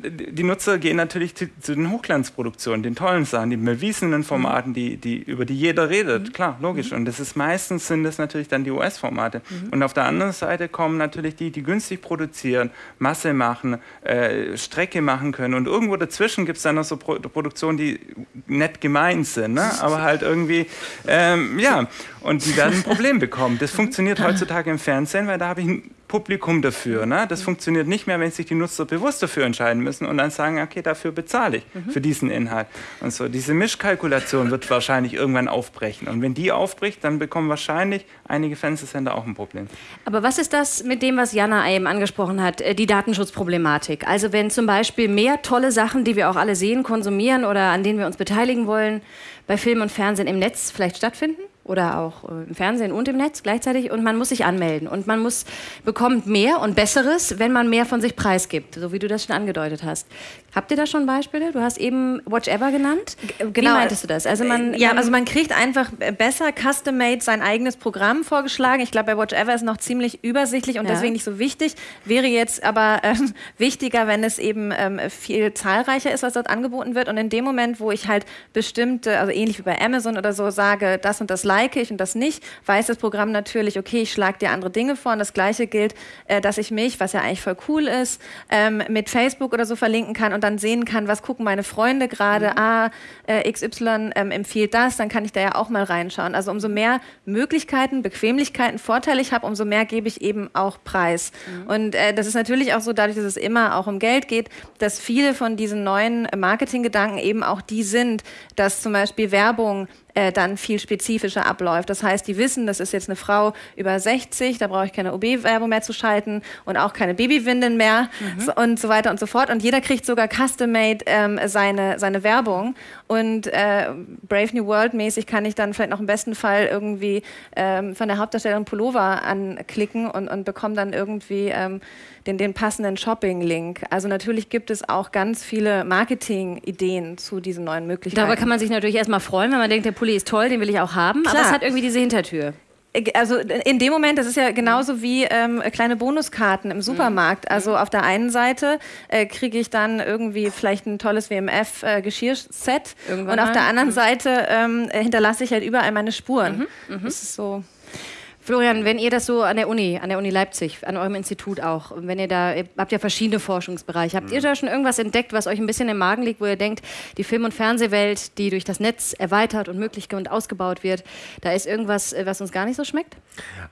die Nutzer gehen natürlich zu, zu den Hochglanzproduktionen, den tollen Sachen, die bewiesenen Formaten, die, die, über die jeder redet. Klar, logisch. Und das ist meistens sind das natürlich dann die US-Formate. Und auf der anderen Seite kommen natürlich die, die günstig produzieren, Masse machen, äh, Strecke machen können. Und irgendwo dazwischen gibt es dann noch so Pro Produktionen, die nett gemeint sind, ne? [laughs] aber halt irgendwie, ähm, ja, und die werden ein Problem bekommen. Das funktioniert [laughs] heutzutage im Fernsehen, weil da habe ich Publikum dafür. Ne? Das funktioniert nicht mehr, wenn sich die Nutzer bewusst dafür entscheiden müssen und dann sagen, okay, dafür bezahle ich für diesen Inhalt. Und so, diese Mischkalkulation wird wahrscheinlich irgendwann aufbrechen. Und wenn die aufbricht, dann bekommen wahrscheinlich einige Fernsehsender auch ein Problem. Aber was ist das mit dem, was Jana eben angesprochen hat, äh, die Datenschutzproblematik? Also wenn zum Beispiel mehr tolle Sachen, die wir auch alle sehen, konsumieren oder an denen wir uns beteiligen wollen, bei Film und Fernsehen im Netz vielleicht stattfinden? Oder auch äh, im Fernsehen und im Netz gleichzeitig und man muss sich anmelden und man muss bekommt mehr und Besseres, wenn man mehr von sich preisgibt, so wie du das schon angedeutet hast. Habt ihr da schon Beispiele? Du hast eben Watch Ever genannt. Wie meintest du das? Also man ja, also man kriegt einfach besser custom-made sein eigenes Programm vorgeschlagen. Ich glaube, bei Whatever ist noch ziemlich übersichtlich und Ja. deswegen nicht so wichtig. Wäre jetzt aber ähm, [laughs] wichtiger, wenn es eben ähm, viel zahlreicher ist, was dort angeboten wird. Und in dem Moment, wo ich halt bestimmte, also ähnlich wie bei Amazon oder so, sage, das und das like ich und das nicht, weiß das Programm natürlich, okay, ich schlage dir andere Dinge vor. Und das Gleiche gilt, äh, dass ich mich, was ja eigentlich voll cool ist, ähm, mit Facebook oder so verlinken kann und dann sehen kann, was gucken meine Freunde gerade. Ah, äh, XY ähm, empfiehlt das, dann kann ich da ja auch mal reinschauen. Also umso mehr Möglichkeiten, Bequemlichkeiten, Vorteile ich habe, umso mehr gebe ich eben auch Preis. Und äh, das ist natürlich auch so, dadurch, dass es immer auch um Geld geht, dass viele von diesen neuen Marketinggedanken eben auch die sind, dass zum Beispiel Werbung äh, dann viel spezifischer abläuft. Das heißt, die wissen, das ist jetzt eine Frau über 60, da brauche ich keine OB-Werbung mehr zu schalten und auch keine Babywindeln mehr so, und so weiter und so fort. Und jeder kriegt sogar custom-made ähm, seine, seine Werbung. Und äh, Brave New World mäßig kann ich dann vielleicht noch im besten Fall irgendwie ähm, von der Hauptdarstellerin Pullover anklicken und, und bekomme dann irgendwie ähm, den, den passenden Shopping-Link. Also natürlich gibt es auch ganz viele Marketing-Ideen zu diesen neuen Möglichkeiten. Darüber kann man sich natürlich erstmal freuen, wenn man denkt, der Pulli ist toll, den will ich auch haben. Aber Klar. es hat irgendwie diese Hintertür. Also in dem Moment, das ist ja genauso wie ähm, kleine Bonuskarten im Supermarkt. Also auf der einen Seite äh, kriege ich dann irgendwie vielleicht ein tolles WMF-Geschirrset Irgendwann und auf der anderen Seite ähm, äh, hinterlasse ich halt überall meine Spuren. Das ist so. Florian, wenn ihr das so an der Uni, an der Uni Leipzig, an eurem Institut auch, wenn ihr da, ihr habt ja verschiedene Forschungsbereiche, habt ihr da schon irgendwas entdeckt, was euch ein bisschen im Magen liegt, wo ihr denkt, die Film- und Fernsehwelt, die durch das Netz erweitert und möglich und ausgebaut wird, da ist irgendwas, äh, was uns gar nicht so schmeckt?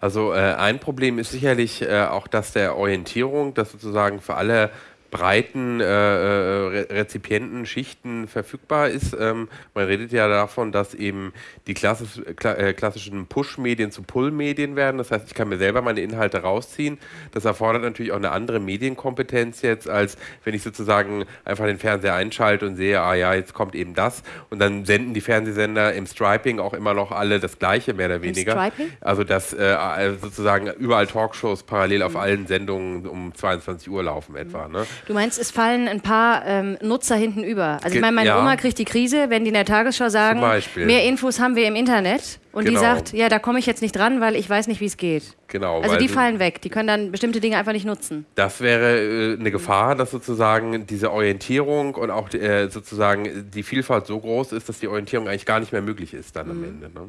Also äh, ein Problem ist sicherlich äh, auch das der Orientierung, dass sozusagen für alle breiten äh, äh, Re Rezipienten, Schichten verfügbar ist. Ähm, man redet ja davon, dass eben die klassisch, kla äh, klassischen Push-Medien zu Pull-Medien werden. Das heißt, ich kann mir selber meine Inhalte rausziehen. Das erfordert natürlich auch eine andere Medienkompetenz jetzt, als wenn ich sozusagen einfach den Fernseher einschalte und sehe, ah ja, jetzt kommt eben das. Und dann senden die Fernsehsender im Striping auch immer noch alle das Gleiche, mehr oder weniger. Also dass äh, sozusagen überall Talkshows parallel auf allen Sendungen um 22 Uhr laufen etwa. Ne? Du meinst, es fallen ein paar ähm, Nutzer hinten über. Also ich meine, meine ja. Oma kriegt die Krise, wenn die in der Tagesschau sagen, mehr Infos haben wir im Internet. Und Genau. die sagt, ja, da komme ich jetzt nicht dran, weil ich weiß nicht, wie es geht. Genau. Also die fallen weg. Die können dann bestimmte Dinge einfach nicht nutzen. Das wäre äh, eine Gefahr, dass sozusagen diese Orientierung und auch äh, sozusagen die Vielfalt so groß ist, dass die Orientierung eigentlich gar nicht mehr möglich ist dann am Mhm. Ende. Ne?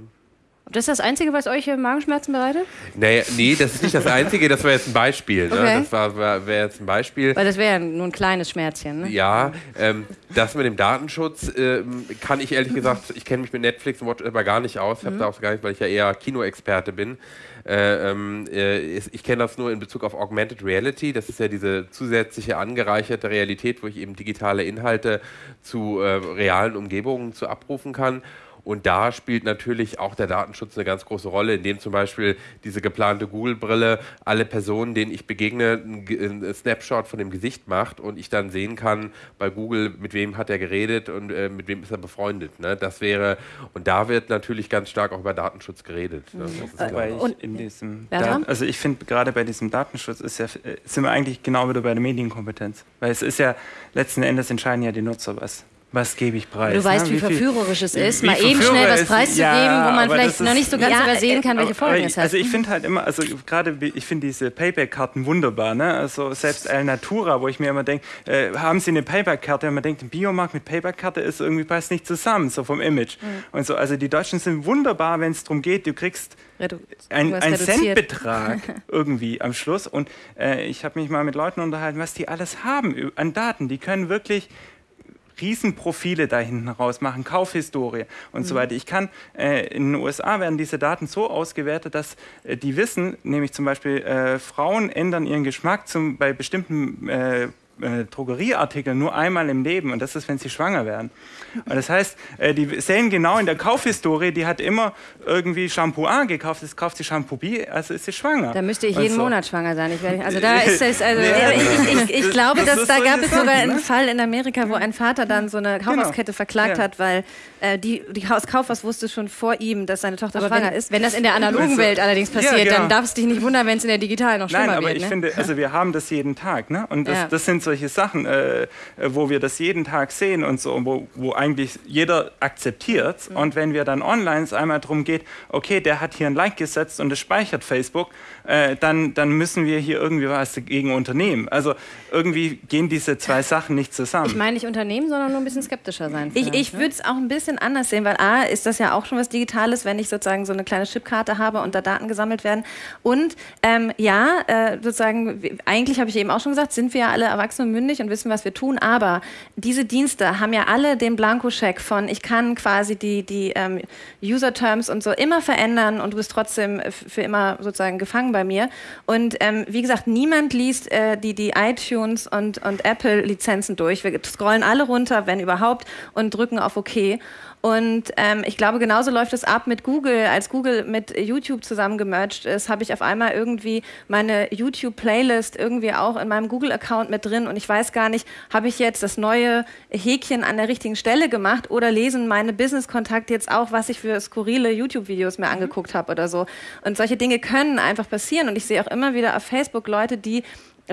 Das ist das Einzige, was euch Magenschmerzen bereitet? Naja, nee, das ist nicht das Einzige, das wäre jetzt ein Beispiel. Ne? Okay. Das war- war- wäre jetzt ein Beispiel. Weil das wäre ja nur ein kleines Schmerzchen. Ne? Ja, ähm, das mit dem Datenschutz ähm, kann ich ehrlich gesagt, ich kenne mich mit Netflix und Whatever gar nicht aus, Mhm. habe da auch gar nicht, weil ich ja eher Kinoexperte bin. Äh, ähm, äh, ich kenne das nur in Bezug auf Augmented Reality. Das ist ja diese zusätzliche angereicherte Realität, wo ich eben digitale Inhalte zu äh, realen Umgebungen zu abrufen kann. Und da spielt natürlich auch der Datenschutz eine ganz große Rolle, indem zum Beispiel diese geplante Google-Brille alle Personen, denen ich begegne, ein, Snapshot von dem Gesicht macht und ich dann sehen kann bei Google, mit wem hat er geredet und äh, mit wem ist er befreundet. Ne? Das wäre, und da wird natürlich ganz stark auch über Datenschutz geredet. Ne? Mhm. und in diesem Dat also ich finde gerade bei diesem Datenschutz ist ja, äh, sind wir eigentlich genau wieder bei der Medienkompetenz. Weil es ist ja letzten Endes entscheiden ja die Nutzer was was gebe ich preis? Du weißt, ne? wie, wie verführerisch es ist, mal eben schnell was preiszugeben, ja, wo man vielleicht noch nicht so ganz ja, übersehen kann, welche Folgen es hat. Also ich finde halt immer, also gerade, ich finde diese Payback-Karten wunderbar. Ne? Also selbst El Natura, wo ich mir immer denke, äh, haben sie eine Payback-Karte? Und man denkt, ein Biomarkt mit Payback-Karte ist irgendwie passt nicht zusammen, so vom Image. Mhm. Und so, also die Deutschen sind wunderbar, wenn es darum geht, du kriegst Redu ein, ein Centbetrag [laughs] irgendwie am Schluss. Und äh, ich habe mich mal mit Leuten unterhalten, was die alles haben an Daten. Die können wirklich Riesenprofile da hinten raus machen, Kaufhistorie und mhm. so weiter. Ich kann, äh, in den USA werden diese Daten so ausgewertet, dass äh, die wissen, nämlich zum Beispiel äh, Frauen ändern ihren Geschmack zum, bei bestimmten äh, äh, Drogerieartikel nur einmal im Leben und das ist, wenn sie schwanger werden. Und das heißt, äh, die sehen genau in der Kaufhistorie, die hat immer irgendwie Shampoo A gekauft, jetzt kauft sie Shampoo B, also ist sie schwanger. Da müsste ich jeden so. Monat schwanger sein. Ich werde, also da ist es, also ja, ich, ich, ich, glaube, das dass da gab es sogar einen ne? Fall in Amerika, wo ein Vater dann so eine Kaufhauskette genau. verklagt ja. hat, weil äh, die, die Kaufhaus wusste schon vor ihm, dass seine Tochter aber schwanger wenn, ist. Wenn das in der analogen Welt allerdings passiert, ja, genau. dann darfst du dich nicht wundern, wenn es in der digitalen noch schlimmer Nein, aber wird. ich ne? finde, also wir haben das jeden Tag, ne? Und das, das sind solche Sachen, äh, wo wir das jeden Tag sehen und so, wo, wo eigentlich jeder akzeptiert. Mhm. Und wenn wir dann online es einmal darum geht, okay, der hat hier ein Like gesetzt und es speichert Facebook, äh, dann, dann müssen wir hier irgendwie was dagegen unternehmen. Also irgendwie gehen diese zwei Sachen nicht zusammen. Ich meine nicht unternehmen, sondern nur ein bisschen skeptischer sein. Ich, ich ne? würde es auch ein bisschen anders sehen, weil A, ist das ja auch schon was Digitales, wenn ich sozusagen so eine kleine Chipkarte habe und da Daten gesammelt werden. Und ähm, ja, äh, sozusagen, eigentlich habe ich eben auch schon gesagt, sind wir ja alle erwachsen und mündig und wissen, was wir tun, aber diese Dienste haben ja alle den Blankoscheck von, ich kann quasi die, die ähm, User-Terms und so immer verändern und du bist trotzdem für immer sozusagen gefangen bei mir. Und ähm, wie gesagt, niemand liest äh, die, die iTunes und, und Apple-Lizenzen durch. Wir scrollen alle runter, wenn überhaupt, und drücken auf OK. Und ähm, ich glaube, genauso läuft es ab mit Google. Als Google mit YouTube zusammengemerged ist, habe ich auf einmal irgendwie meine YouTube-Playlist irgendwie auch in meinem Google-Account mit drin. Und ich weiß gar nicht, habe ich jetzt das neue Häkchen an der richtigen Stelle gemacht oder lesen meine Business-Kontakte jetzt auch, was ich für skurrile YouTube-Videos mir mhm. angeguckt habe oder so. Und solche Dinge können einfach passieren. Und ich sehe auch immer wieder auf Facebook Leute, die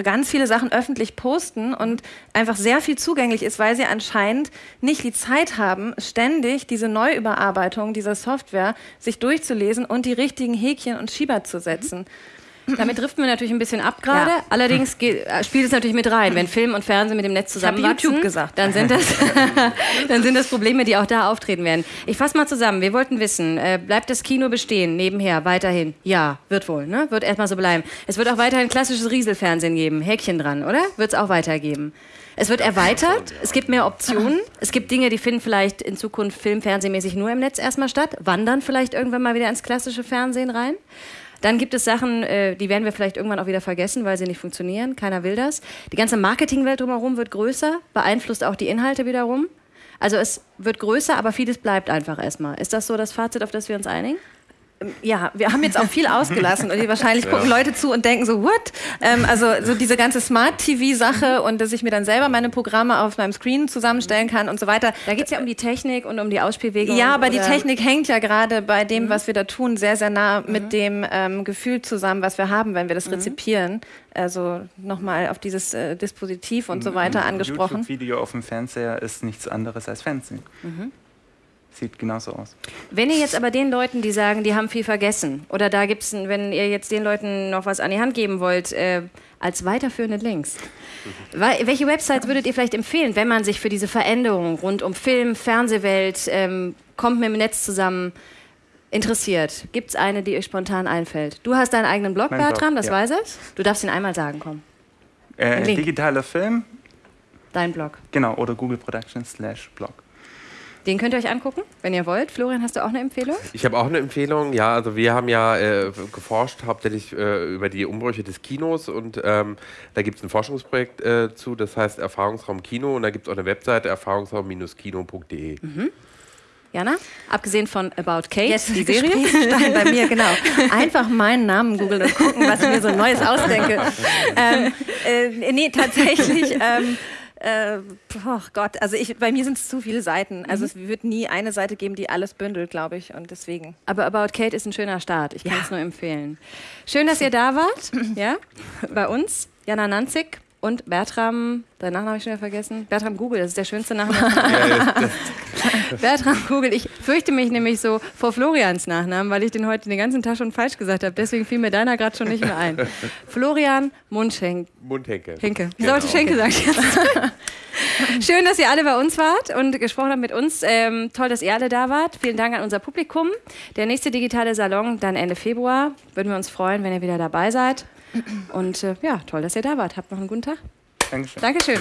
ganz viele Sachen öffentlich posten und einfach sehr viel zugänglich ist, weil sie anscheinend nicht die Zeit haben, ständig diese Neuüberarbeitung dieser Software sich durchzulesen und die richtigen Häkchen und Schieber zu setzen. Mhm. Damit driften wir natürlich ein bisschen ab gerade. Ja. Allerdings geht, äh, spielt es natürlich mit rein. Wenn Film und Fernsehen mit dem Netz zusammenwachsen, YouTube gesagt. Dann, sind das, [laughs] dann sind das Probleme, die auch da auftreten werden. Ich fasse mal zusammen. Wir wollten wissen, äh, bleibt das Kino bestehen nebenher weiterhin? Ja, wird wohl. Ne? Wird erstmal so bleiben. Es wird auch weiterhin klassisches Rieselfernsehen geben. Häkchen dran, oder? Wird es auch weitergeben. Es wird erweitert, es gibt mehr Optionen, es gibt Dinge, die finden vielleicht in Zukunft film-, fernsehmäßig nur im Netz erstmal statt, wandern vielleicht irgendwann mal wieder ins klassische Fernsehen rein. Dann gibt es Sachen, äh, die werden wir vielleicht irgendwann auch wieder vergessen, weil sie nicht funktionieren. Keiner will das. Die ganze Marketingwelt drumherum wird größer, beeinflusst auch die Inhalte wiederum. Also es wird größer, aber vieles bleibt einfach erstmal. Ist das so das Fazit, auf das wir uns einigen? Ja, wir haben jetzt auch viel [laughs] ausgelassen und wahrscheinlich gucken ja. Leute zu und denken so, what? Ähm, also so diese ganze Smart-TV-Sache und dass ich mir dann selber meine Programme auf meinem Screen zusammenstellen kann und so weiter. Da geht es ja um die Technik und um die Ausspielwege. Ja, aber die Technik hängt ja gerade bei dem, mhm. was wir da tun, sehr, sehr nah mhm. mit dem ähm, Gefühl zusammen, was wir haben, wenn wir das mhm. rezipieren. Also nochmal auf dieses äh, Dispositiv und so weiter angesprochen. Ein YouTube-Video auf dem Fernseher ist nichts anderes als Fernsehen. Sieht genauso aus. Wenn ihr jetzt aber den Leuten, die sagen, die haben viel vergessen, oder da gibt es, wenn ihr jetzt den Leuten noch was an die Hand geben wollt, äh, als weiterführende Links, [laughs] welche Websites würdet ihr vielleicht empfehlen, wenn man sich für diese Veränderung rund um Film, Fernsehwelt, ähm, kommt mit dem Netz zusammen, interessiert? Gibt es eine, die euch spontan einfällt? Du hast deinen eigenen Blog, mein Bertram, Blog, das ja. weiß ich. Du darfst ihn einmal sagen, komm. Äh, digitaler Film. Dein Blog. Genau, oder Google Productions slash Blog. Den könnt ihr euch angucken, wenn ihr wollt. Florian, hast du auch eine Empfehlung? Ich habe auch eine Empfehlung. Ja, also wir haben ja äh, geforscht hauptsächlich äh, über die Umbrüche des Kinos und ähm, da gibt es ein Forschungsprojekt äh, zu, das heißt Erfahrungsraum Kino und da gibt es auch eine Webseite erfahrungsraum-kino.de. Mhm. Jana, abgesehen von About Kate, Jetzt die Serie. Gesprächsstein bei mir, genau. [laughs] Einfach meinen Namen googeln und gucken, was ich mir so Neues ausdenke. [laughs] Ähm, äh, nee, tatsächlich. Ähm, äh, oh Gott, also ich, bei mir sind es zu viele Seiten. Also es wird nie eine Seite geben, die alles bündelt, glaube ich. Und deswegen. Aber About Kate ist ein schöner Start. Ich kann es nur empfehlen. Schön, dass ihr da wart. [clears throat] Ja, bei uns. Jana Nanzig und Bertram, deinen Nachnamen habe ich schon wieder vergessen. Bertram Google, das ist der schönste Nachname. [laughs] [laughs] Bertram Google. Ich fürchte mich nämlich so vor Florians Nachnamen, weil ich den heute den ganzen Tag schon falsch gesagt habe. Deswegen fiel mir deiner gerade schon nicht mehr ein. [laughs] Florian Mundschenk. Mundhenke. Henke. Ich Genau. sollte Schenke sagen. Schön, dass ihr alle bei uns wart und gesprochen habt mit uns. Ähm, toll, dass ihr alle da wart. Vielen Dank an unser Publikum. Der nächste digitale Salon dann Ende Februar. Würden wir uns freuen, wenn ihr wieder dabei seid. Und äh, ja, toll, dass ihr da wart. Habt noch einen guten Tag. Dankeschön. Dankeschön.